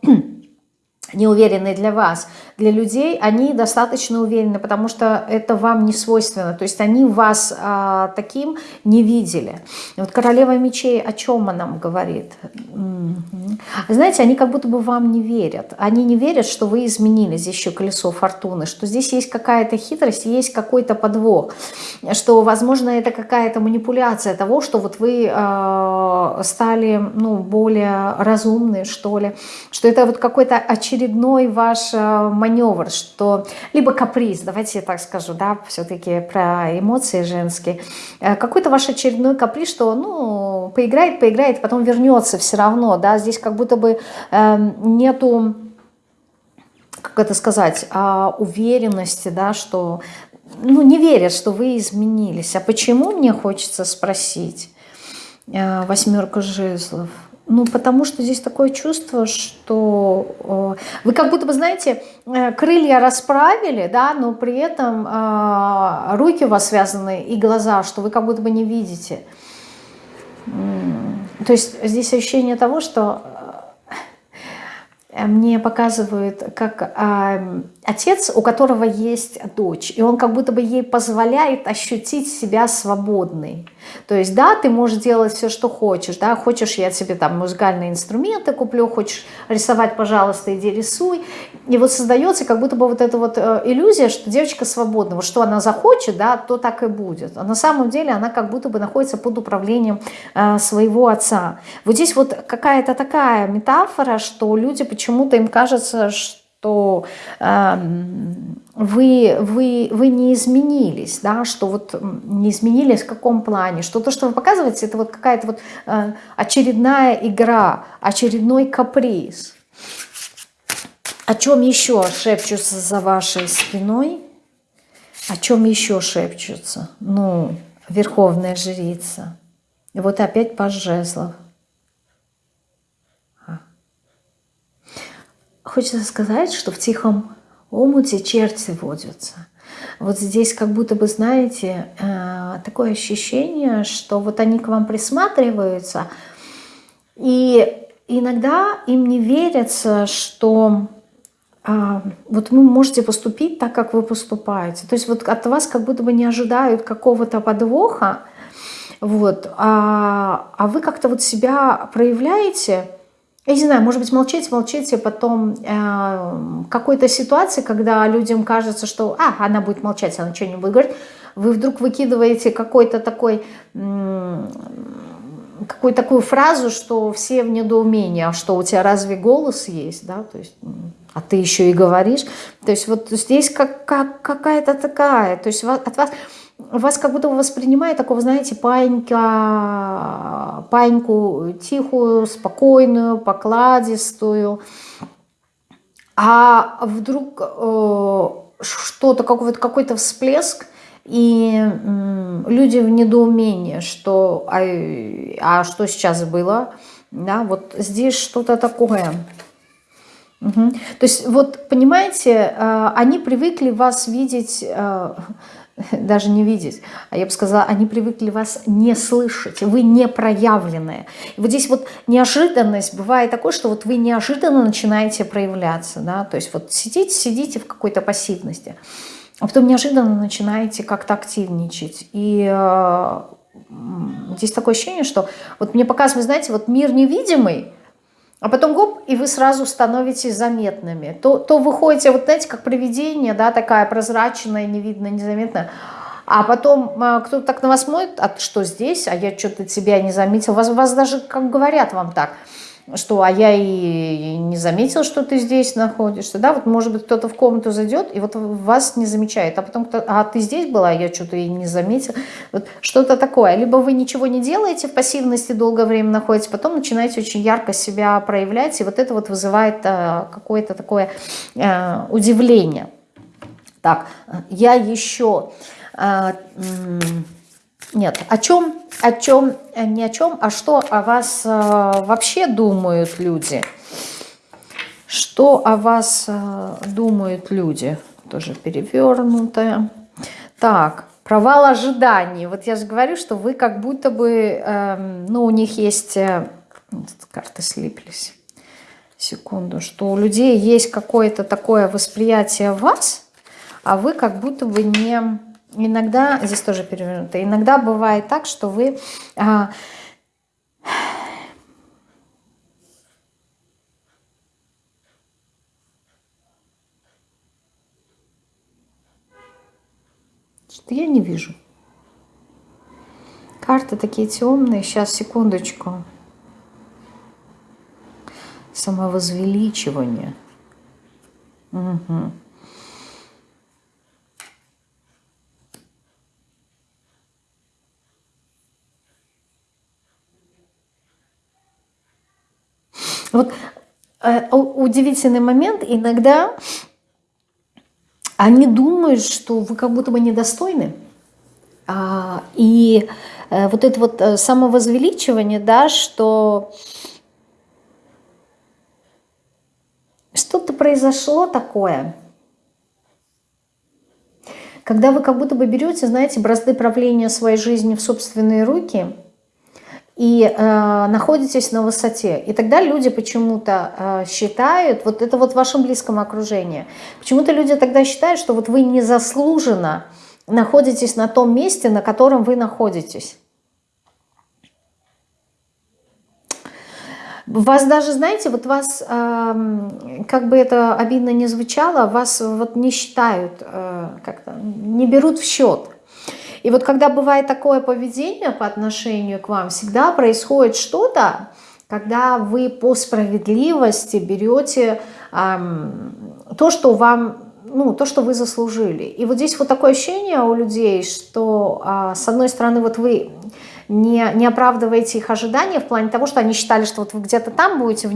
(clears throat) неуверенные для вас, для людей, они достаточно уверены, потому что это вам не свойственно. То есть они вас а, таким не видели. вот королева мечей о чем она нам говорит? Знаете, они как будто бы вам не верят. Они не верят, что вы изменились. Здесь еще колесо фортуны. Что здесь есть какая-то хитрость, есть какой-то подвох. Что, возможно, это какая-то манипуляция того, что вот вы э, стали ну, более разумные, что ли. Что это вот какой-то очередной ваш э, маневр, что либо каприз, давайте я так скажу, да, все-таки про эмоции женские, э, какой-то ваш очередной каприз, что, ну, поиграет, поиграет, потом вернется все равно, да, здесь как будто бы э, нету как это сказать, а, уверенности, да, что, ну, не верят, что вы изменились. А почему, мне хочется спросить, э, восьмерка жезлов. Ну, потому что здесь такое чувство, что э, вы как будто бы, знаете, э, крылья расправили, да, но при этом э, руки у вас связаны и глаза, что вы как будто бы не видите. То есть здесь ощущение того, что мне показывают, как э, отец, у которого есть дочь, и он как будто бы ей позволяет ощутить себя свободной. То есть, да, ты можешь делать все, что хочешь, да, хочешь, я тебе там музыкальные инструменты куплю, хочешь рисовать, пожалуйста, иди рисуй. И вот создается как будто бы вот эта вот э, иллюзия, что девочка свободна, вот что она захочет, да, то так и будет. А на самом деле она как будто бы находится под управлением э, своего отца. Вот здесь вот какая-то такая метафора, что люди почему-то им кажется, что что э, вы, вы, вы не изменились, да, что вот не изменились в каком плане, что то, что вы показываете, это вот какая-то вот э, очередная игра, очередной каприз. О чем еще шепчутся за вашей спиной? О чем еще шепчутся? Ну, верховная жрица. И вот опять паж жезлов. А. Хочется сказать, что в тихом омуте черти водятся. Вот здесь как будто бы, знаете, э, такое ощущение, что вот они к вам присматриваются, и иногда им не верится, что вот вы можете поступить так, как вы поступаете. То есть вот от вас как будто бы не ожидают какого-то подвоха, вот, а, а вы как-то вот себя проявляете, я не знаю, может быть, молчите, молчите, потом э, какой-то ситуации, когда людям кажется, что, а, она будет молчать, она не будет говорить, вы вдруг выкидываете какой-то такой, какую такую фразу, что все в недоумении, а что у тебя разве голос есть, да, то есть, а ты еще и говоришь, то есть вот здесь как, как, какая-то такая, то есть от вас вас как будто воспринимает такого, знаете, панька, паньку тихую, спокойную, покладистую. А вдруг э, что-то, какой-то какой всплеск, и люди в недоумении, что, а, а что сейчас было, да, вот здесь что-то такое. Угу. То есть, вот, понимаете, э, они привыкли вас видеть... Э, (laughs) даже не видеть, а я бы сказала, они привыкли вас не слышать, вы не проявленные. И вот здесь вот неожиданность бывает такой, что вот вы неожиданно начинаете проявляться, да, то есть вот сидите, сидите в какой-то пассивности, а потом неожиданно начинаете как-то активничать. И э, здесь такое ощущение, что вот мне показывают, знаете, вот мир невидимый, а потом гоп, и вы сразу становитесь заметными. То, то вы ходите, вот знаете, как привидение, да, такая прозрачная, не видно, незаметная. А потом а, кто-то так на вас смотрит, а что здесь, а я что-то тебя не заметил. Вас, вас даже как говорят вам так – что а я и не заметил, что ты здесь находишься, да, вот может быть кто-то в комнату зайдет и вот вас не замечает, а потом кто а ты здесь была, я что-то и не заметил, вот что-то такое, либо вы ничего не делаете в пассивности, долгое время находитесь, потом начинаете очень ярко себя проявлять, и вот это вот вызывает а, какое-то такое а, удивление. Так, я еще... А, нет, о чем, о чем, не о чем, а что о вас э, вообще думают люди? Что о вас э, думают люди? Тоже перевернутое. Так, провал ожиданий. Вот я же говорю, что вы как будто бы, э, ну, у них есть, э, карты слиплись, секунду, что у людей есть какое-то такое восприятие вас, а вы как будто бы не Иногда, здесь тоже перевернуто, иногда бывает так, что вы... А, что я не вижу. Карты такие темные. Сейчас, секундочку. Самовозвеличивание. Угу. Вот э, удивительный момент, иногда они думают, что вы как будто бы недостойны. А, и э, вот это вот э, самовозвеличивание, да, что что-то произошло такое, когда вы как будто бы берете, знаете, бразды правления своей жизни в собственные руки – и э, находитесь на высоте. И тогда люди почему-то э, считают, вот это вот в вашем близком окружении, почему-то люди тогда считают, что вот вы незаслуженно находитесь на том месте, на котором вы находитесь. Вас даже, знаете, вот вас, э, как бы это обидно не звучало, вас вот не считают, э, как-то не берут в счет. И вот когда бывает такое поведение по отношению к вам, всегда происходит что-то, когда вы по справедливости берете эм, то, что вам, ну, то, что вы заслужили. И вот здесь вот такое ощущение у людей, что э, с одной стороны вот вы не, не оправдываете их ожидания в плане того, что они считали, что вот вы где-то там будете в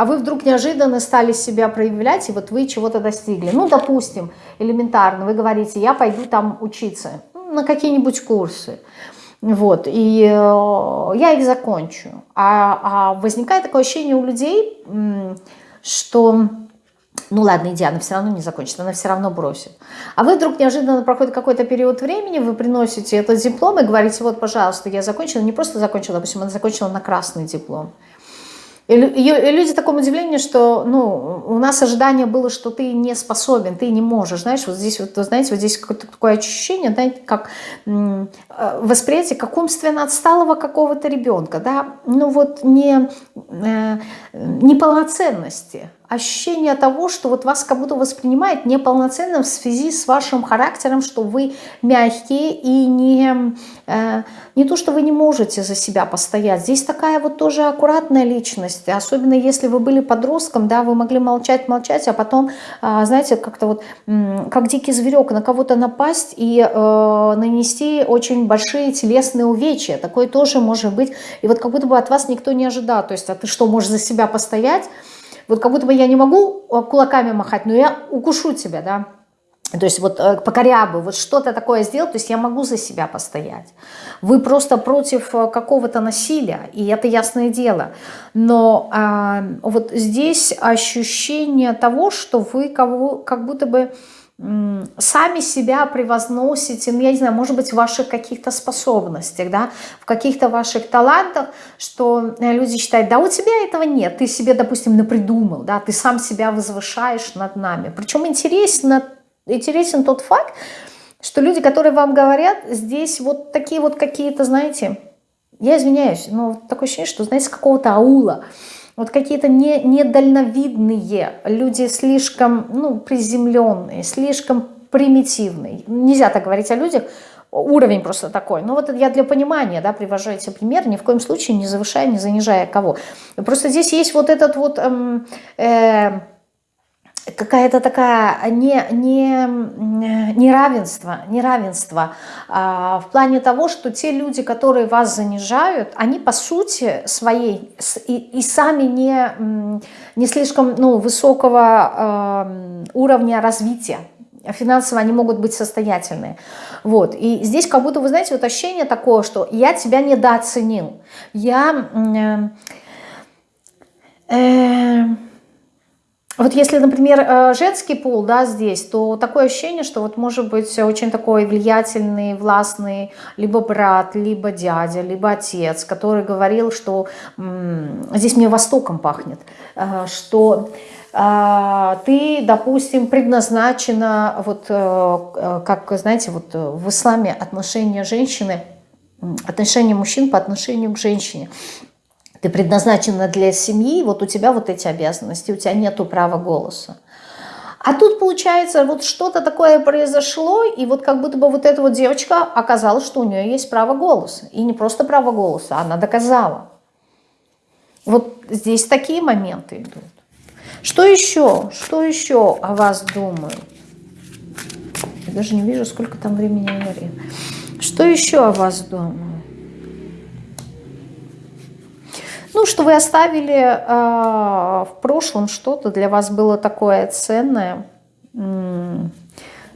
а вы вдруг неожиданно стали себя проявлять, и вот вы чего-то достигли. Ну, допустим, элементарно, вы говорите, я пойду там учиться на какие-нибудь курсы. Вот, и э, я их закончу. А, а возникает такое ощущение у людей, что ну ладно, иди, она все равно не закончит, она все равно бросит. А вы вдруг неожиданно проходит какой-то период времени, вы приносите этот диплом и говорите, вот, пожалуйста, я закончила, не просто закончила, допустим, она закончила на красный диплом. И люди в таком удивлении, что ну, у нас ожидание было, что ты не способен, ты не можешь. Знаешь, вот здесь, вот, знаете, вот здесь какое-то такое ощущение, знаете, как э, восприятие как умственно отсталого какого-то ребенка, да, ну вот не, э, неполноценности ощущение того, что вот вас как будто воспринимает неполноценным в связи с вашим характером, что вы мягкие и не, э, не то, что вы не можете за себя постоять. Здесь такая вот тоже аккуратная личность, особенно если вы были подростком, да, вы могли молчать, молчать, а потом, э, знаете, как-то вот, э, как дикий зверек, на кого-то напасть и э, нанести очень большие телесные увечья. Такое тоже может быть. И вот как будто бы от вас никто не ожидал. То есть, а ты что, можешь за себя постоять? Вот как будто бы я не могу э, кулаками махать, но я укушу тебя, да. То есть вот э, покорябы, вот что-то такое сделать, то есть я могу за себя постоять. Вы просто против э, какого-то насилия, и это ясное дело. Но а, вот здесь ощущение того, что вы кого, как будто бы сами себя превозносите, ну, я не знаю, может быть, в ваших каких-то способностях, да, в каких-то ваших талантах, что э, люди считают, да, у тебя этого нет, ты себе, допустим, напридумал, да, ты сам себя возвышаешь над нами. Причем интересно, интересен тот факт, что люди, которые вам говорят, здесь вот такие вот какие-то, знаете, я извиняюсь, но такое ощущение, что, знаете, какого-то аула, вот какие-то не, недальновидные, люди слишком ну, приземленные, слишком примитивные. Нельзя так говорить о людях, уровень просто такой. Но вот я для понимания да, привожу эти примеры, ни в коем случае не завышая, не занижая кого. Просто здесь есть вот этот вот... Эм, э, какая-то такая не, не, неравенство, неравенство а, в плане того, что те люди, которые вас занижают, они по сути своей и, и сами не, не слишком ну, высокого э, уровня развития. Финансово они могут быть состоятельные. Вот. И здесь как будто, вы знаете, вот ощущение такое, что я тебя недооценил. Я... Э, э, вот если, например, э, женский пол, да, здесь, то такое ощущение, что вот может быть очень такой влиятельный, властный либо брат, либо дядя, либо отец, который говорил, что здесь мне Востоком пахнет, э, что э, ты, допустим, предназначена, вот как, знаете, вот в исламе отношение женщины, отношение мужчин по отношению к женщине – ты предназначена для семьи, вот у тебя вот эти обязанности, у тебя нету права голоса. А тут, получается, вот что-то такое произошло, и вот как будто бы вот эта вот девочка оказалась, что у нее есть право голоса. И не просто право голоса, она доказала. Вот здесь такие моменты идут. Что еще? Что еще о вас думают? Я даже не вижу, сколько там времени энергии. Что еще о вас думают? Ну, что вы оставили э, в прошлом что-то, для вас было такое ценное,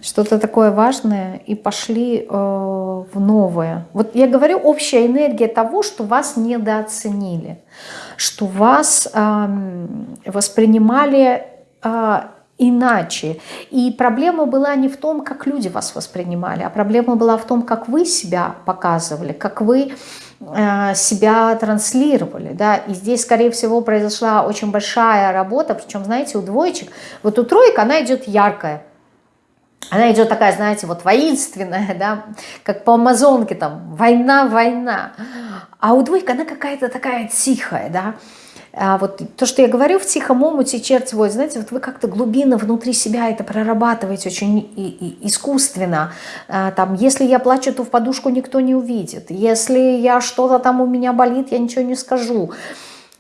что-то такое важное, и пошли э, в новое. Вот я говорю, общая энергия того, что вас недооценили, что вас э, воспринимали э, иначе. И проблема была не в том, как люди вас воспринимали, а проблема была в том, как вы себя показывали, как вы себя транслировали, да, и здесь, скорее всего, произошла очень большая работа, причем, знаете, у двоечек, вот у троек она идет яркая, она идет такая, знаете, вот воинственная, да, как по амазонке там, война, война, а у двойка она какая-то такая тихая, да, а вот то, что я говорю, в тихом омуте черти водят, знаете, вот вы как-то глубинно внутри себя это прорабатываете очень и, и искусственно. А, там, если я плачу, то в подушку никто не увидит. Если я что-то там у меня болит, я ничего не скажу.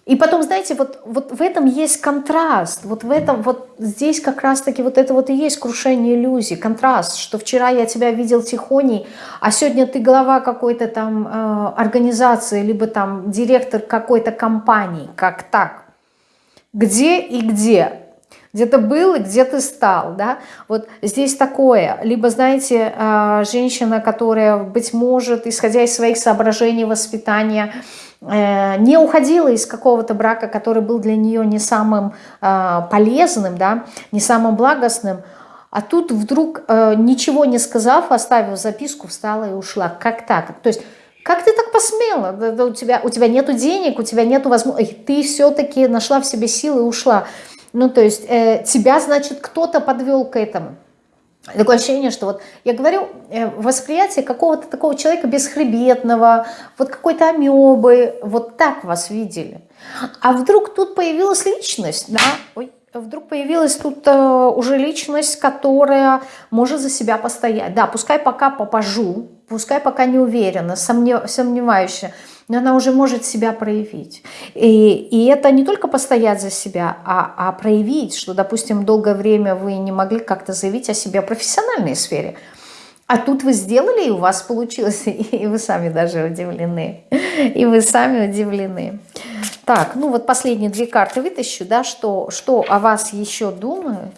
И потом, знаете, вот, вот в этом есть контраст, вот в этом, вот здесь как раз-таки вот это вот и есть крушение иллюзий, контраст, что вчера я тебя видел тихоней, а сегодня ты глава какой-то там э, организации, либо там директор какой-то компании, как так. где и где. Где ты был и где ты стал, да? Вот здесь такое. Либо, знаете, а, женщина, которая, быть может, исходя из своих соображений воспитания, э, не уходила из какого-то брака, который был для нее не самым а, полезным, да, не самым благостным, а тут вдруг, э, ничего не сказав, оставив записку, встала и ушла. Как так? То есть как ты так посмела? У тебя, у тебя нету денег, у тебя нету возможности. Ты все-таки нашла в себе силы и ушла. Ну, то есть э, тебя, значит, кто-то подвел к этому. Такое ощущение, что вот я говорю, э, восприятие какого-то такого человека бесхребетного, вот какой-то амебы, вот так вас видели. А вдруг тут появилась личность, да, ой, вдруг появилась тут э, уже личность, которая может за себя постоять. Да, пускай пока попажу, пускай пока не уверена, сомнев, сомневающая, она уже может себя проявить. И, и это не только постоять за себя, а, а проявить, что, допустим, долгое время вы не могли как-то заявить о себе в профессиональной сфере. А тут вы сделали, и у вас получилось, (laughs) и вы сами даже удивлены. И вы сами удивлены. Так, ну вот последние две карты вытащу, да, что, что о вас еще думают.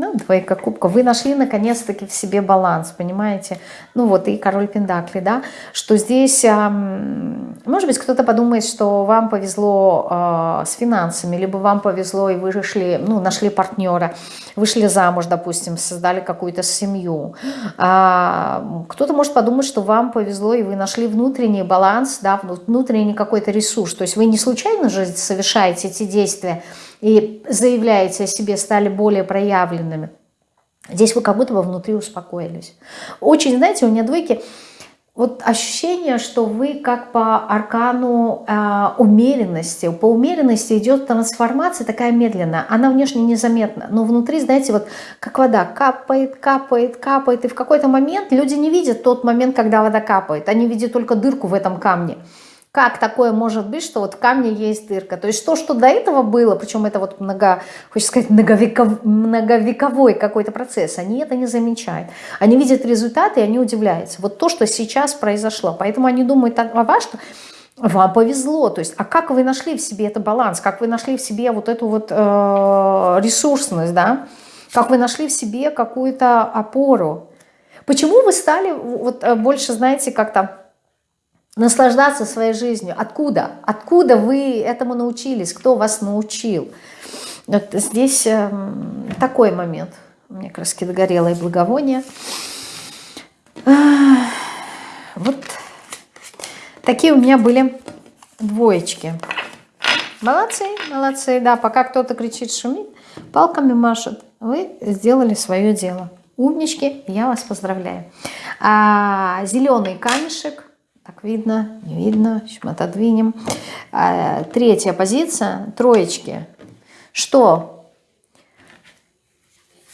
Ну, двойка кубка. Вы нашли наконец-таки в себе баланс, понимаете? Ну вот, и король Пендакли, да? Что здесь, может быть, кто-то подумает, что вам повезло а, с финансами, либо вам повезло, и вы решили, ну, нашли партнера, вышли замуж, допустим, создали какую-то семью. А, кто-то может подумать, что вам повезло, и вы нашли внутренний баланс, да, внутренний какой-то ресурс. То есть вы не случайно же совершаете эти действия, и заявляете о себе, стали более проявленными, здесь вы как будто бы внутри успокоились. Очень, знаете, у меня двойки, вот ощущение, что вы как по аркану э, умеренности, по умеренности идет трансформация такая медленная, она внешне незаметна, но внутри, знаете, вот как вода капает, капает, капает, и в какой-то момент люди не видят тот момент, когда вода капает, они видят только дырку в этом камне. Как такое может быть, что вот в камне есть дырка? То есть то, что до этого было, причем это вот много, хочется сказать, многовеков, многовековой какой-то процесс, они это не замечают. Они видят результаты, и они удивляются. Вот то, что сейчас произошло. Поэтому они думают о вас, что вам повезло. То есть, а как вы нашли в себе этот баланс? Как вы нашли в себе вот эту вот э, ресурсность, да? Как вы нашли в себе какую-то опору? Почему вы стали вот э, больше, знаете, как-то наслаждаться своей жизнью. Откуда? Откуда вы этому научились? Кто вас научил? Вот здесь э, такой момент. У меня краски догорело и благовоние. Вот такие у меня были двоечки. Молодцы, молодцы. Да, пока кто-то кричит, шумит, палками машет, вы сделали свое дело. Умнички, я вас поздравляю. А, зеленый камешек так видно, не видно. Сейчас отодвинем. А, третья позиция. Троечки. Что?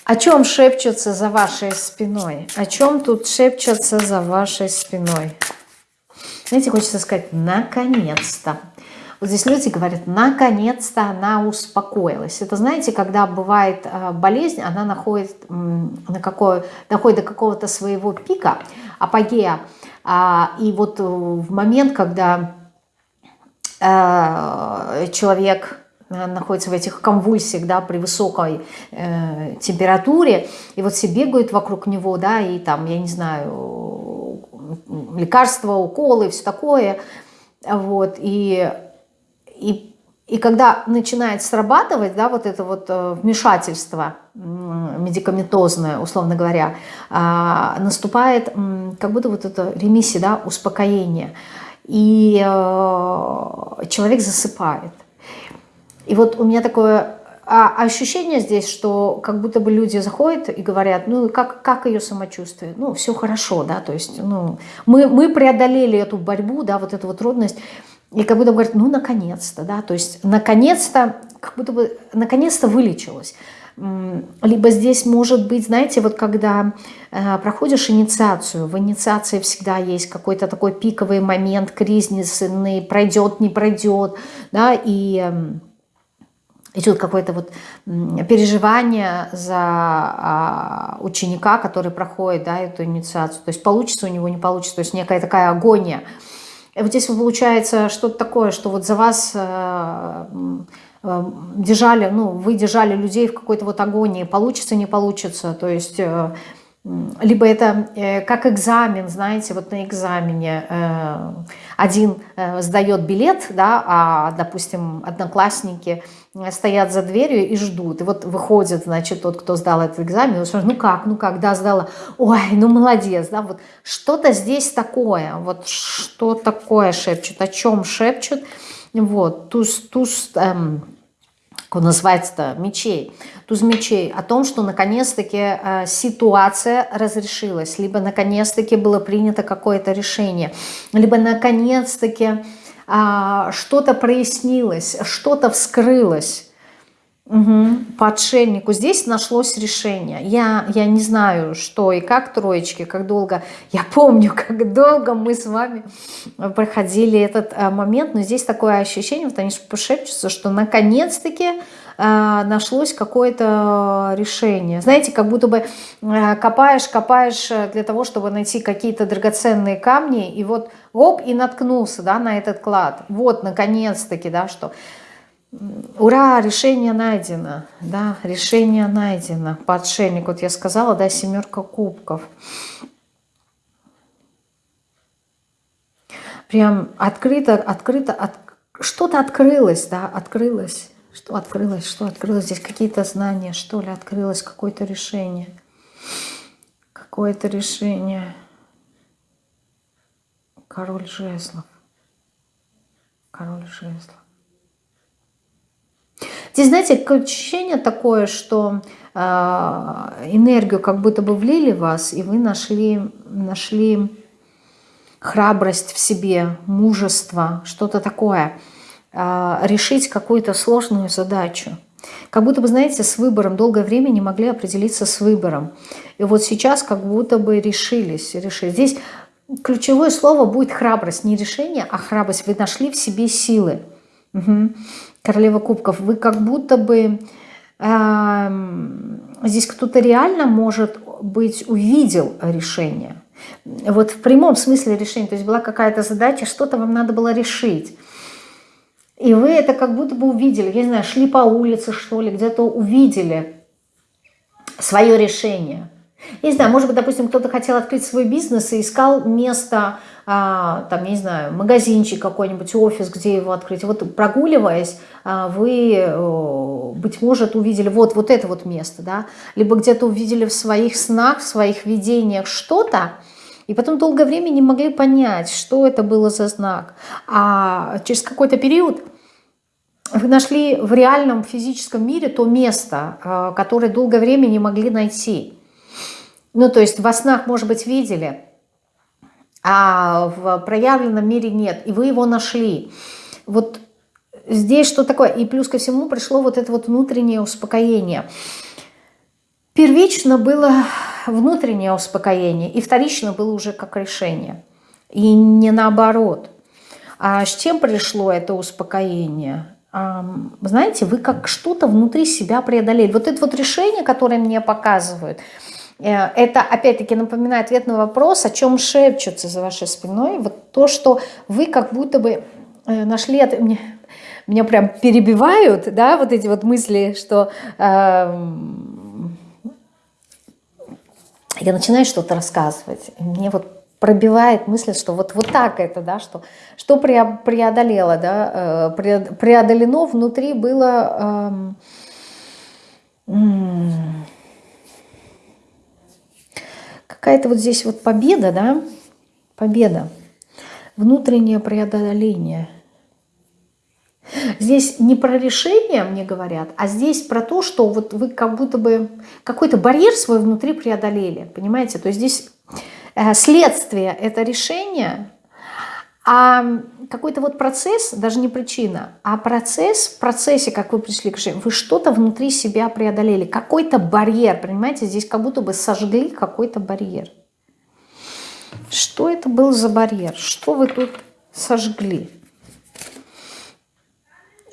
О чем шепчутся за вашей спиной? О чем тут шепчутся за вашей спиной? Знаете, хочется сказать, наконец-то. Вот здесь люди говорят, наконец-то она успокоилась. Это, знаете, когда бывает а, болезнь, она находит, на какое, доходит до какого-то своего пика, апогея, и вот э, в момент, когда э, человек э, находится в этих конвульсиях, да, при высокой э, температуре, и вот все бегают вокруг него, да, и там, я не знаю, лекарства, уколы, все такое, вот, и, и и когда начинает срабатывать, да, вот это вот э, вмешательство медикаментозное, условно говоря, а, наступает как будто вот это ремиссия, да, успокоение. И э, человек засыпает. И вот у меня такое а ощущение здесь, что как будто бы люди заходят и говорят, ну как, как ее самочувствие? Ну все хорошо, да, то есть ну, мы, мы преодолели эту борьбу, да, вот эту вот трудность, и как будто говорит, ну, наконец-то, да, то есть наконец-то, как будто бы, наконец-то вылечилась. Либо здесь может быть, знаете, вот когда э, проходишь инициацию, в инициации всегда есть какой-то такой пиковый момент, кризисный, пройдет, не пройдет, да, и э, идет какое-то вот переживание за а, ученика, который проходит, да, эту инициацию, то есть получится у него, не получится, то есть некая такая агония, вот здесь получается что-то такое, что вот за вас э, э, держали, ну, вы держали людей в какой-то вот агонии, получится, не получится, то есть... Э, либо это как экзамен, знаете, вот на экзамене один сдает билет, да, а, допустим, одноклассники стоят за дверью и ждут. И вот выходит, значит, тот, кто сдал этот экзамен, и спрашивает, ну как, ну как, да, сдала, ой, ну молодец, да, вот что-то здесь такое, вот что такое шепчут, о чем шепчут, вот, туз, туз, эм, как он называется-то, мечей, туз мечей, о том, что наконец-таки э, ситуация разрешилась, либо наконец-таки было принято какое-то решение, либо наконец-таки э, что-то прояснилось, что-то вскрылось. Угу. По отшельнику здесь нашлось решение. Я, я не знаю, что и как троечки, как долго. Я помню, (laughs) как долго мы с вами проходили этот а, момент, но здесь такое ощущение, вот они пошепчутся, что наконец-таки а, нашлось какое-то решение. Знаете, как будто бы а, копаешь, копаешь для того, чтобы найти какие-то драгоценные камни, и вот оп, и наткнулся да, на этот клад. Вот, наконец-таки, да, что Ура, решение найдено, да, решение найдено. По отшельнику, вот я сказала, да, семерка кубков. Прям открыто, открыто, от... что-то открылось, да, открылось. Что открылось, что открылось? Здесь какие-то знания, что ли, открылось, какое-то решение. Какое-то решение. Король жезлов. Король жезлов. Здесь, знаете, ощущение такое, что э, энергию как будто бы влили в вас, и вы нашли, нашли храбрость в себе, мужество, что-то такое, решить какую-то сложную задачу. Как будто бы, знаете, с выбором, долгое время не могли определиться с выбором. И вот сейчас как будто бы решились. решили. Здесь ключевое слово будет храбрость, не решение, а храбрость. Вы нашли в себе силы. Угу. Королева кубков, вы как будто бы... Э, здесь кто-то реально, может быть, увидел решение. Вот в прямом смысле решения. То есть была какая-то задача, что-то вам надо было решить. И вы это как будто бы увидели. Я не знаю, шли по улице, что ли, где-то увидели свое решение. Я не знаю, может быть, допустим, кто-то хотел открыть свой бизнес и искал место а, там, я не знаю, магазинчик какой-нибудь, офис, где его открыть. Вот прогуливаясь, а, вы, быть может, увидели вот, вот это вот место, да, либо где-то увидели в своих снах, в своих видениях что-то, и потом долгое время не могли понять, что это было за знак. А через какой-то период вы нашли в реальном физическом мире то место, а, которое долгое время не могли найти. Ну, то есть во снах, может быть, видели – а в проявленном мире нет, и вы его нашли. Вот здесь что такое? И плюс ко всему пришло вот это вот внутреннее успокоение. Первично было внутреннее успокоение, и вторично было уже как решение. И не наоборот. А с чем пришло это успокоение? Знаете, вы как что-то внутри себя преодолели. Вот это вот решение, которое мне показывают – Э, это, опять-таки, напоминает ответ на вопрос, о чем шепчутся за вашей спиной. Вот то, что вы как будто бы э, нашли... Это, меня, меня прям перебивают, да, вот эти вот мысли, что... Э, я начинаю что-то рассказывать, мне вот пробивает мысль, что вот, вот так это, да, что, что преодолело, да, э, преодолено внутри было... Э, какая-то вот здесь вот победа, да, победа, внутреннее преодоление. Здесь не про решение, мне говорят, а здесь про то, что вот вы как будто бы какой-то барьер свой внутри преодолели, понимаете? То есть здесь э, следствие – это решение, а какой-то вот процесс, даже не причина, а процесс, в процессе, как вы пришли к решению, вы что-то внутри себя преодолели, какой-то барьер, понимаете, здесь как будто бы сожгли какой-то барьер. Что это был за барьер? Что вы тут сожгли?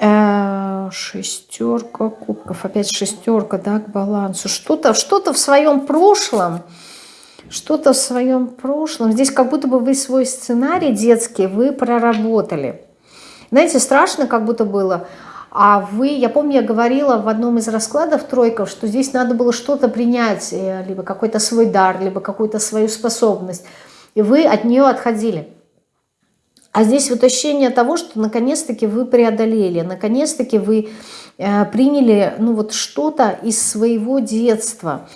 Э, шестерка кубков, опять шестерка, да, к балансу. Что-то что, -то, в своем прошлом что-то в своем прошлом. Здесь как будто бы вы свой сценарий детский, вы проработали. Знаете, страшно как будто было. А вы, я помню, я говорила в одном из раскладов тройков, что здесь надо было что-то принять, э, либо какой-то свой дар, либо какую-то свою способность. И вы от нее отходили. А здесь вот ощущение того, что наконец-таки вы преодолели, наконец-таки вы э, приняли ну вот что-то из своего детства,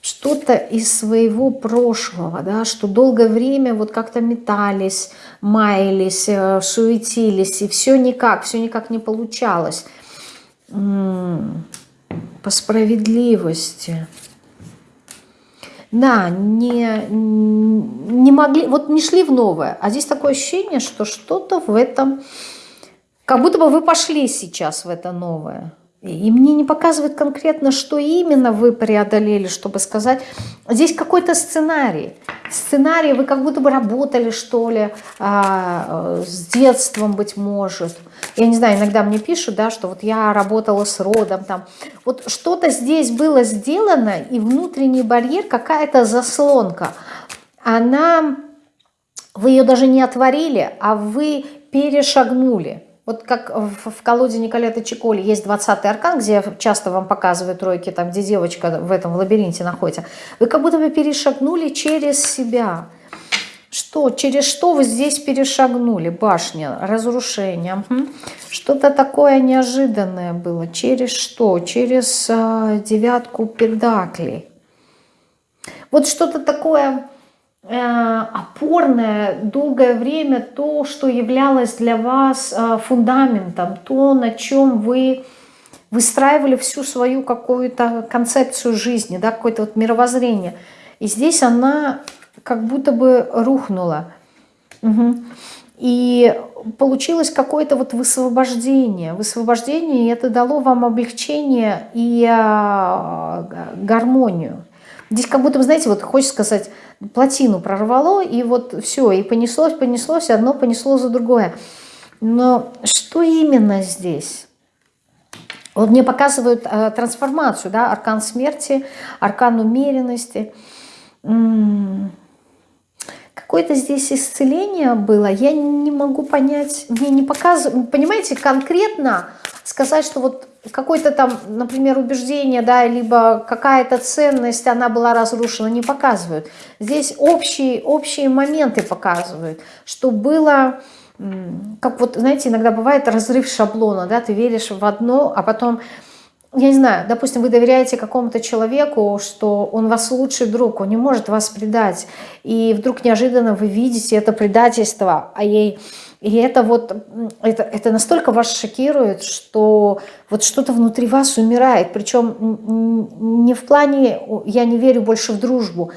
что-то из своего прошлого, да, что долгое время вот как-то метались, маялись, э, суетились, и все никак, все никак не получалось. По справедливости да, не, не могли, вот не шли в новое, а здесь такое ощущение, что что-то в этом, как будто бы вы пошли сейчас в это новое. И мне не показывают конкретно, что именно вы преодолели, чтобы сказать. Здесь какой-то сценарий. Сценарий, вы как будто бы работали, что ли, а, с детством, быть может. Я не знаю, иногда мне пишут, да, что вот я работала с родом, там. Вот что-то здесь было сделано, и внутренний барьер, какая-то заслонка, она, вы ее даже не отворили, а вы перешагнули. Вот как в, колоде Николета Чиколи есть 20-й аркан, где я часто вам показываю тройки, там, где девочка в этом лабиринте находится. Вы как будто бы перешагнули через себя. Что? Через что вы здесь перешагнули? Башня, разрушение. Угу. Что-то такое неожиданное было. Через что? Через э, девятку педаклей. Вот что-то такое Э, опорное долгое время то, что являлось для вас э, фундаментом, то, на чем вы выстраивали всю свою какую-то концепцию жизни, да, какое-то вот мировоззрение. И здесь она как будто бы рухнула. Угу. И получилось какое-то вот высвобождение. Высвобождение, и это дало вам облегчение и а, гармонию. Здесь как будто, знаете, вот хочется сказать, плотину прорвало, и вот все, и понеслось, понеслось, одно понесло за другое. Но что именно здесь? Вот мне показывают э, трансформацию, да, аркан смерти, аркан умеренности. Какое-то здесь исцеление было, я не могу понять, мне не показывают, понимаете, конкретно сказать, что вот какое-то там, например, убеждение, да, либо какая-то ценность, она была разрушена, не показывают. Здесь общие, общие моменты показывают, что было, как вот, знаете, иногда бывает разрыв шаблона, да, ты веришь в одно, а потом, я не знаю, допустим, вы доверяете какому-то человеку, что он вас лучший друг, он не может вас предать, и вдруг неожиданно вы видите это предательство, а ей и это вот, это, это настолько вас шокирует, что вот что-то внутри вас умирает. Причем не в плане «я не верю больше в дружбу»,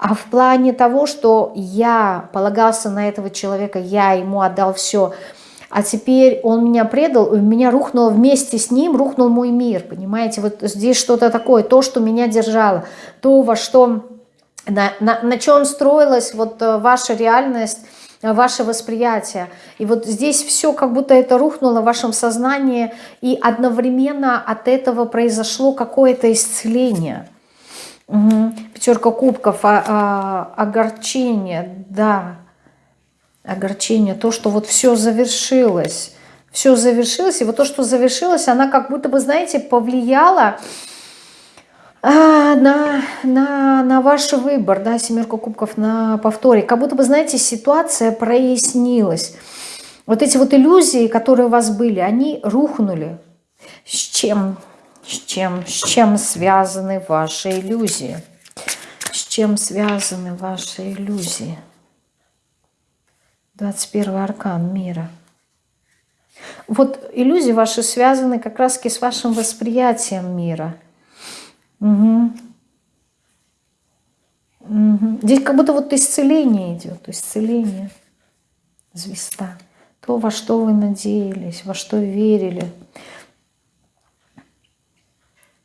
а в плане того, что я полагался на этого человека, я ему отдал все, а теперь он меня предал, у меня рухнуло вместе с ним, рухнул мой мир, понимаете, вот здесь что-то такое, то, что меня держало, то, во что, на, на, на чем строилась вот э, ваша реальность, ваше восприятие. И вот здесь все как будто это рухнуло в вашем сознании, и одновременно от этого произошло какое-то исцеление. Угу. Пятерка кубков, а, а, огорчение, да, огорчение, то, что вот все завершилось, все завершилось, и вот то, что завершилось, она как будто бы, знаете, повлияла а, на, на, на ваш выбор, да, семерка кубков на повторе. Как будто бы, знаете, ситуация прояснилась. Вот эти вот иллюзии, которые у вас были, они рухнули. С чем? С чем? С чем связаны ваши иллюзии? С чем связаны ваши иллюзии? 21 аркан мира. Вот иллюзии ваши связаны как раз с вашим восприятием мира – Угу. Угу. Здесь как будто вот исцеление идет, исцеление. Звезда. То, во что вы надеялись, во что верили.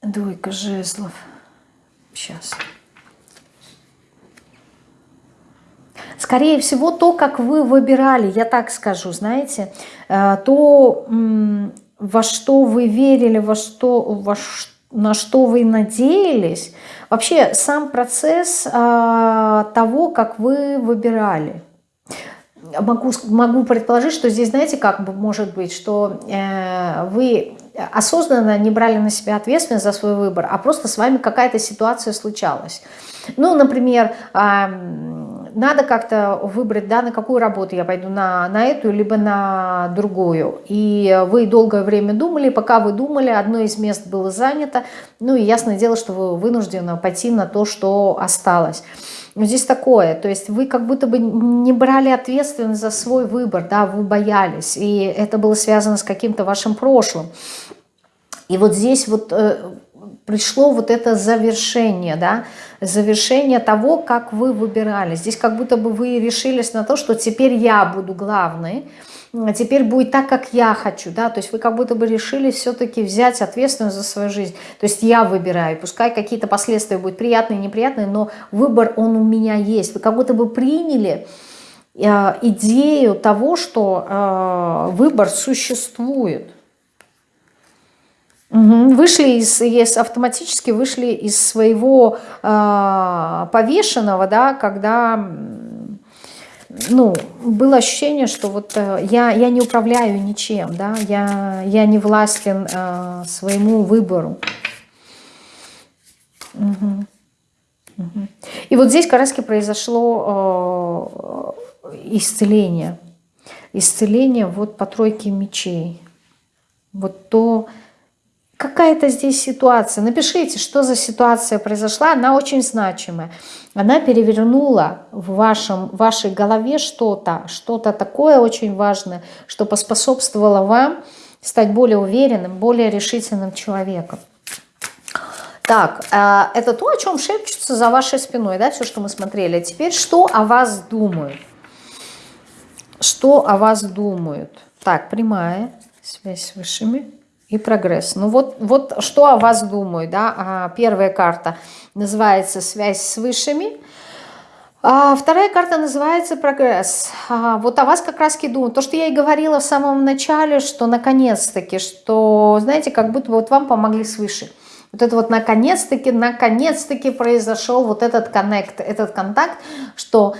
Двойка жезлов. Сейчас. Скорее всего, то, как вы выбирали, я так скажу, знаете, э, то, во что вы верили, во что, во на что вы надеялись. Вообще сам процесс э, того, как вы выбирали. Могу, могу предположить, что здесь, знаете, как бы может быть, что э, вы осознанно не брали на себя ответственность за свой выбор, а просто с вами какая-то ситуация случалась. Ну, например, надо как-то выбрать, да, на какую работу я пойду, на, на эту, либо на другую. И вы долгое время думали, пока вы думали, одно из мест было занято, ну и ясное дело, что вы вынуждены пойти на то, что осталось. Но здесь такое, то есть вы как будто бы не брали ответственность за свой выбор, да, вы боялись, и это было связано с каким-то вашим прошлым. И вот здесь вот э, пришло вот это завершение, да, завершение того, как вы выбирали. Здесь как будто бы вы решились на то, что теперь я буду главной, а теперь будет так, как я хочу, да, то есть вы как будто бы решили все-таки взять ответственность за свою жизнь, то есть я выбираю, пускай какие-то последствия будут приятные, неприятные, но выбор, он у меня есть, вы как будто бы приняли э, идею того, что э, выбор существует, Вышли из, из, автоматически вышли из своего э, повешенного, да, когда ну, было ощущение, что вот э, я, я не управляю ничем, да, я, я не властен э, своему выбору. Угу. Угу. И вот здесь раз произошло э, исцеление. Исцеление вот по тройке мечей. Вот то, какая-то здесь ситуация. Напишите, что за ситуация произошла. Она очень значимая. Она перевернула в вашем, вашей голове что-то, что-то такое очень важное, что поспособствовало вам стать более уверенным, более решительным человеком. Так, э, это то, о чем шепчутся за вашей спиной, да, все, что мы смотрели. Теперь, что о вас думают? Что о вас думают? Так, прямая связь с высшими и прогресс. Ну вот, вот что о вас думаю, да, а, первая карта называется «Связь с высшими», а вторая карта называется «Прогресс». А вот о вас как раз думаю. То, что я и говорила в самом начале, что наконец-таки, что, знаете, как будто вот вам помогли свыше. Вот это вот наконец-таки, наконец-таки произошел вот этот коннект, этот контакт, что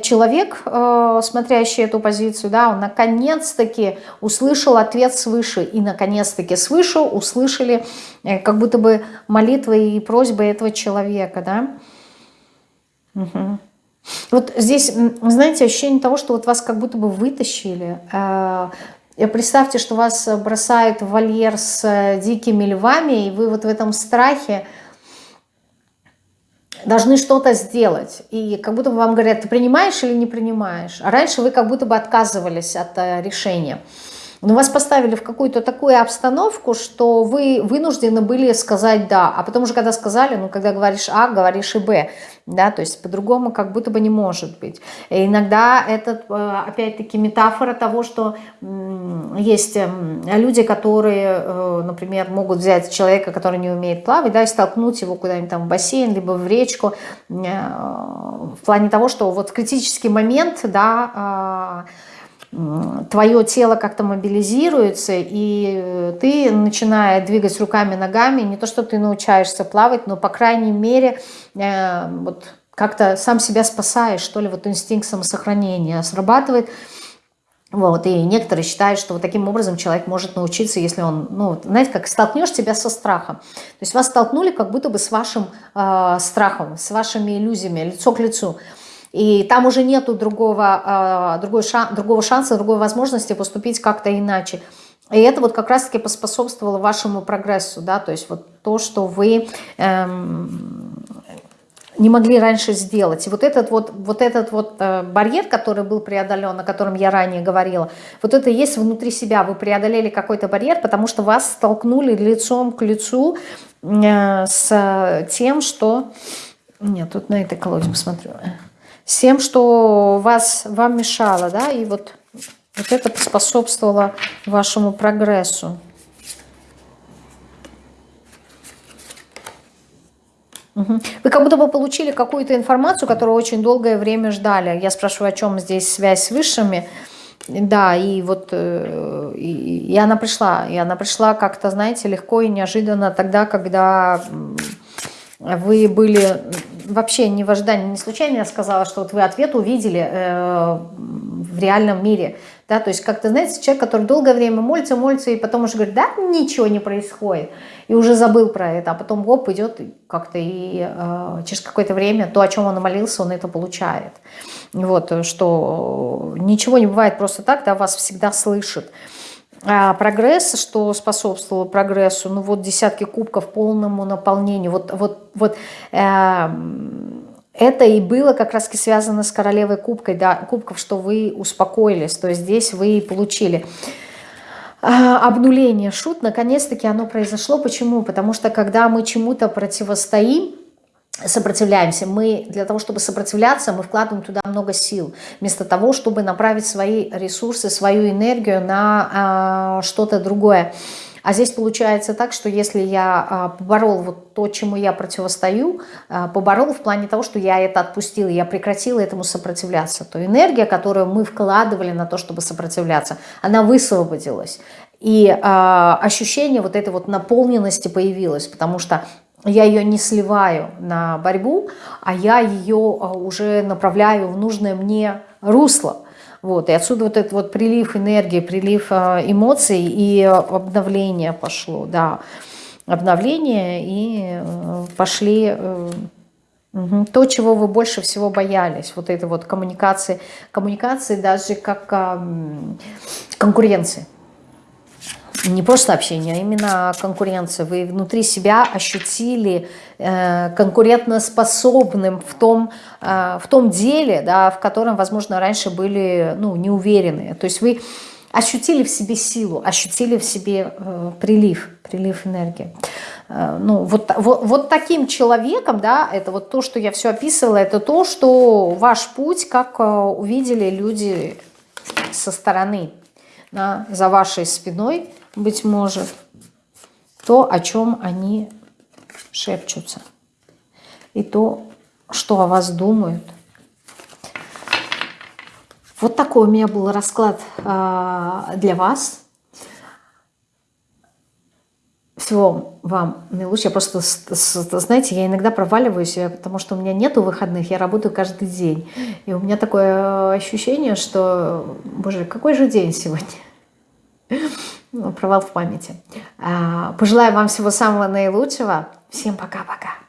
человек, э, смотрящий эту позицию, да, он наконец-таки услышал ответ свыше, и наконец-таки свыше услышали э, как будто бы молитвы и просьбы этого человека, да. Угу. Вот здесь, знаете, ощущение того, что вот вас как будто бы вытащили, э, Представьте, что вас бросают в вольер с э, дикими львами, и вы вот в этом страхе должны что-то сделать. И как будто бы вам говорят, ты принимаешь или не принимаешь. А раньше вы как будто бы отказывались от э, решения. Но вас поставили в какую-то такую обстановку, что вы вынуждены были сказать «да». А потом уже, когда сказали, ну, когда говоришь «а», говоришь и «б». Да, то есть по-другому как будто бы не может быть. И иногда это, э, опять-таки, метафора того, что есть эм, люди, которые, э, например, могут взять человека, который не умеет плавать, да, и столкнуть его куда-нибудь там в бассейн, либо в речку, э, в плане того, что вот в критический момент, да, а, твое тело как-то мобилизируется, и ты, начиная двигать руками, ногами, не то, что ты научаешься плавать, но, по крайней мере, э, вот как-то сам себя спасаешь, что ли, вот инстинкт самосохранения срабатывает. Вот, и некоторые считают, что вот таким образом человек может научиться, если он, ну, знаете, как столкнешь тебя со страхом. То есть вас столкнули как будто бы с вашим э, страхом, с вашими иллюзиями, лицо к лицу. И там уже нету другого, а, другой шан, другого шанса, другой возможности поступить как-то иначе. И это вот как раз-таки поспособствовало вашему прогрессу, да, то есть вот то, что вы эм, не могли раньше сделать. И вот этот вот, вот, этот вот э, барьер, который был преодолен, о котором я ранее говорила, вот это есть внутри себя. Вы преодолели какой-то барьер, потому что вас столкнули лицом к лицу э, с тем, что... Нет, тут на этой колоде посмотрю с тем, что вас, вам мешало, да, и вот, вот это способствовало вашему прогрессу. Вы как будто бы получили какую-то информацию, которую очень долгое время ждали. Я спрашиваю, о чем здесь связь с высшими. Да, и вот э, и, и она пришла, и она пришла как-то, знаете, легко и неожиданно тогда, когда вы были вообще не в ожидании, не случайно я сказала, что вот вы ответ увидели э, в реальном мире, да, то есть как-то, знаете, человек, который долгое время молится, молится, и потом уже говорит, да, ничего не происходит, и уже забыл про это, а потом оп, идет как-то и э, через какое-то время то, о чем он молился, он это получает. Вот, что ничего не бывает просто так, да, вас всегда слышит. А прогресс, что способствовало прогрессу, ну вот десятки кубков полному наполнению, вот, вот, вот э, это и было как раз связано с королевой кубкой, да, кубков, что вы успокоились, то есть здесь вы получили э, обнуление шут, наконец-таки оно произошло. Почему? Потому что когда мы чему-то противостоим, сопротивляемся. Мы для того, чтобы сопротивляться, мы вкладываем туда много сил, вместо того, чтобы направить свои ресурсы, свою энергию на э, что-то другое. А здесь получается так, что если я э, поборол вот то, чему я противостою, э, поборол в плане того, что я это отпустила, я прекратила этому сопротивляться, то энергия, которую мы вкладывали на то, чтобы сопротивляться, она высвободилась. И э, ощущение вот этой вот наполненности появилось, потому что я ее не сливаю на борьбу, а я ее а, уже направляю в нужное мне русло. Вот, и отсюда вот этот вот прилив энергии, прилив а, эмоций и обновление пошло, да, обновление и э, пошли угу, то, чего вы больше всего боялись, вот этой вот коммуникации, коммуникации даже как конкуренции не просто общение, а именно конкуренция. Вы внутри себя ощутили э, конкурентоспособным в том, э, в том деле, да, в котором, возможно, раньше были ну, неуверенные. То есть вы ощутили в себе силу, ощутили в себе э, прилив, прилив энергии. Э, ну, вот, вот, вот таким человеком, да, это вот то, что я все описывала, это то, что ваш путь, как э, увидели люди со стороны, да, за вашей спиной, быть может, то, о чем они шепчутся. И то, что о вас думают. Вот такой у меня был расклад э, для вас. Всего вам наилучшего. Я просто, знаете, я иногда проваливаюсь, потому что у меня нету выходных, я работаю каждый день. И у меня такое ощущение, что, боже, какой же день сегодня? Провал в памяти. А, пожелаю вам всего самого наилучшего. Всем пока-пока.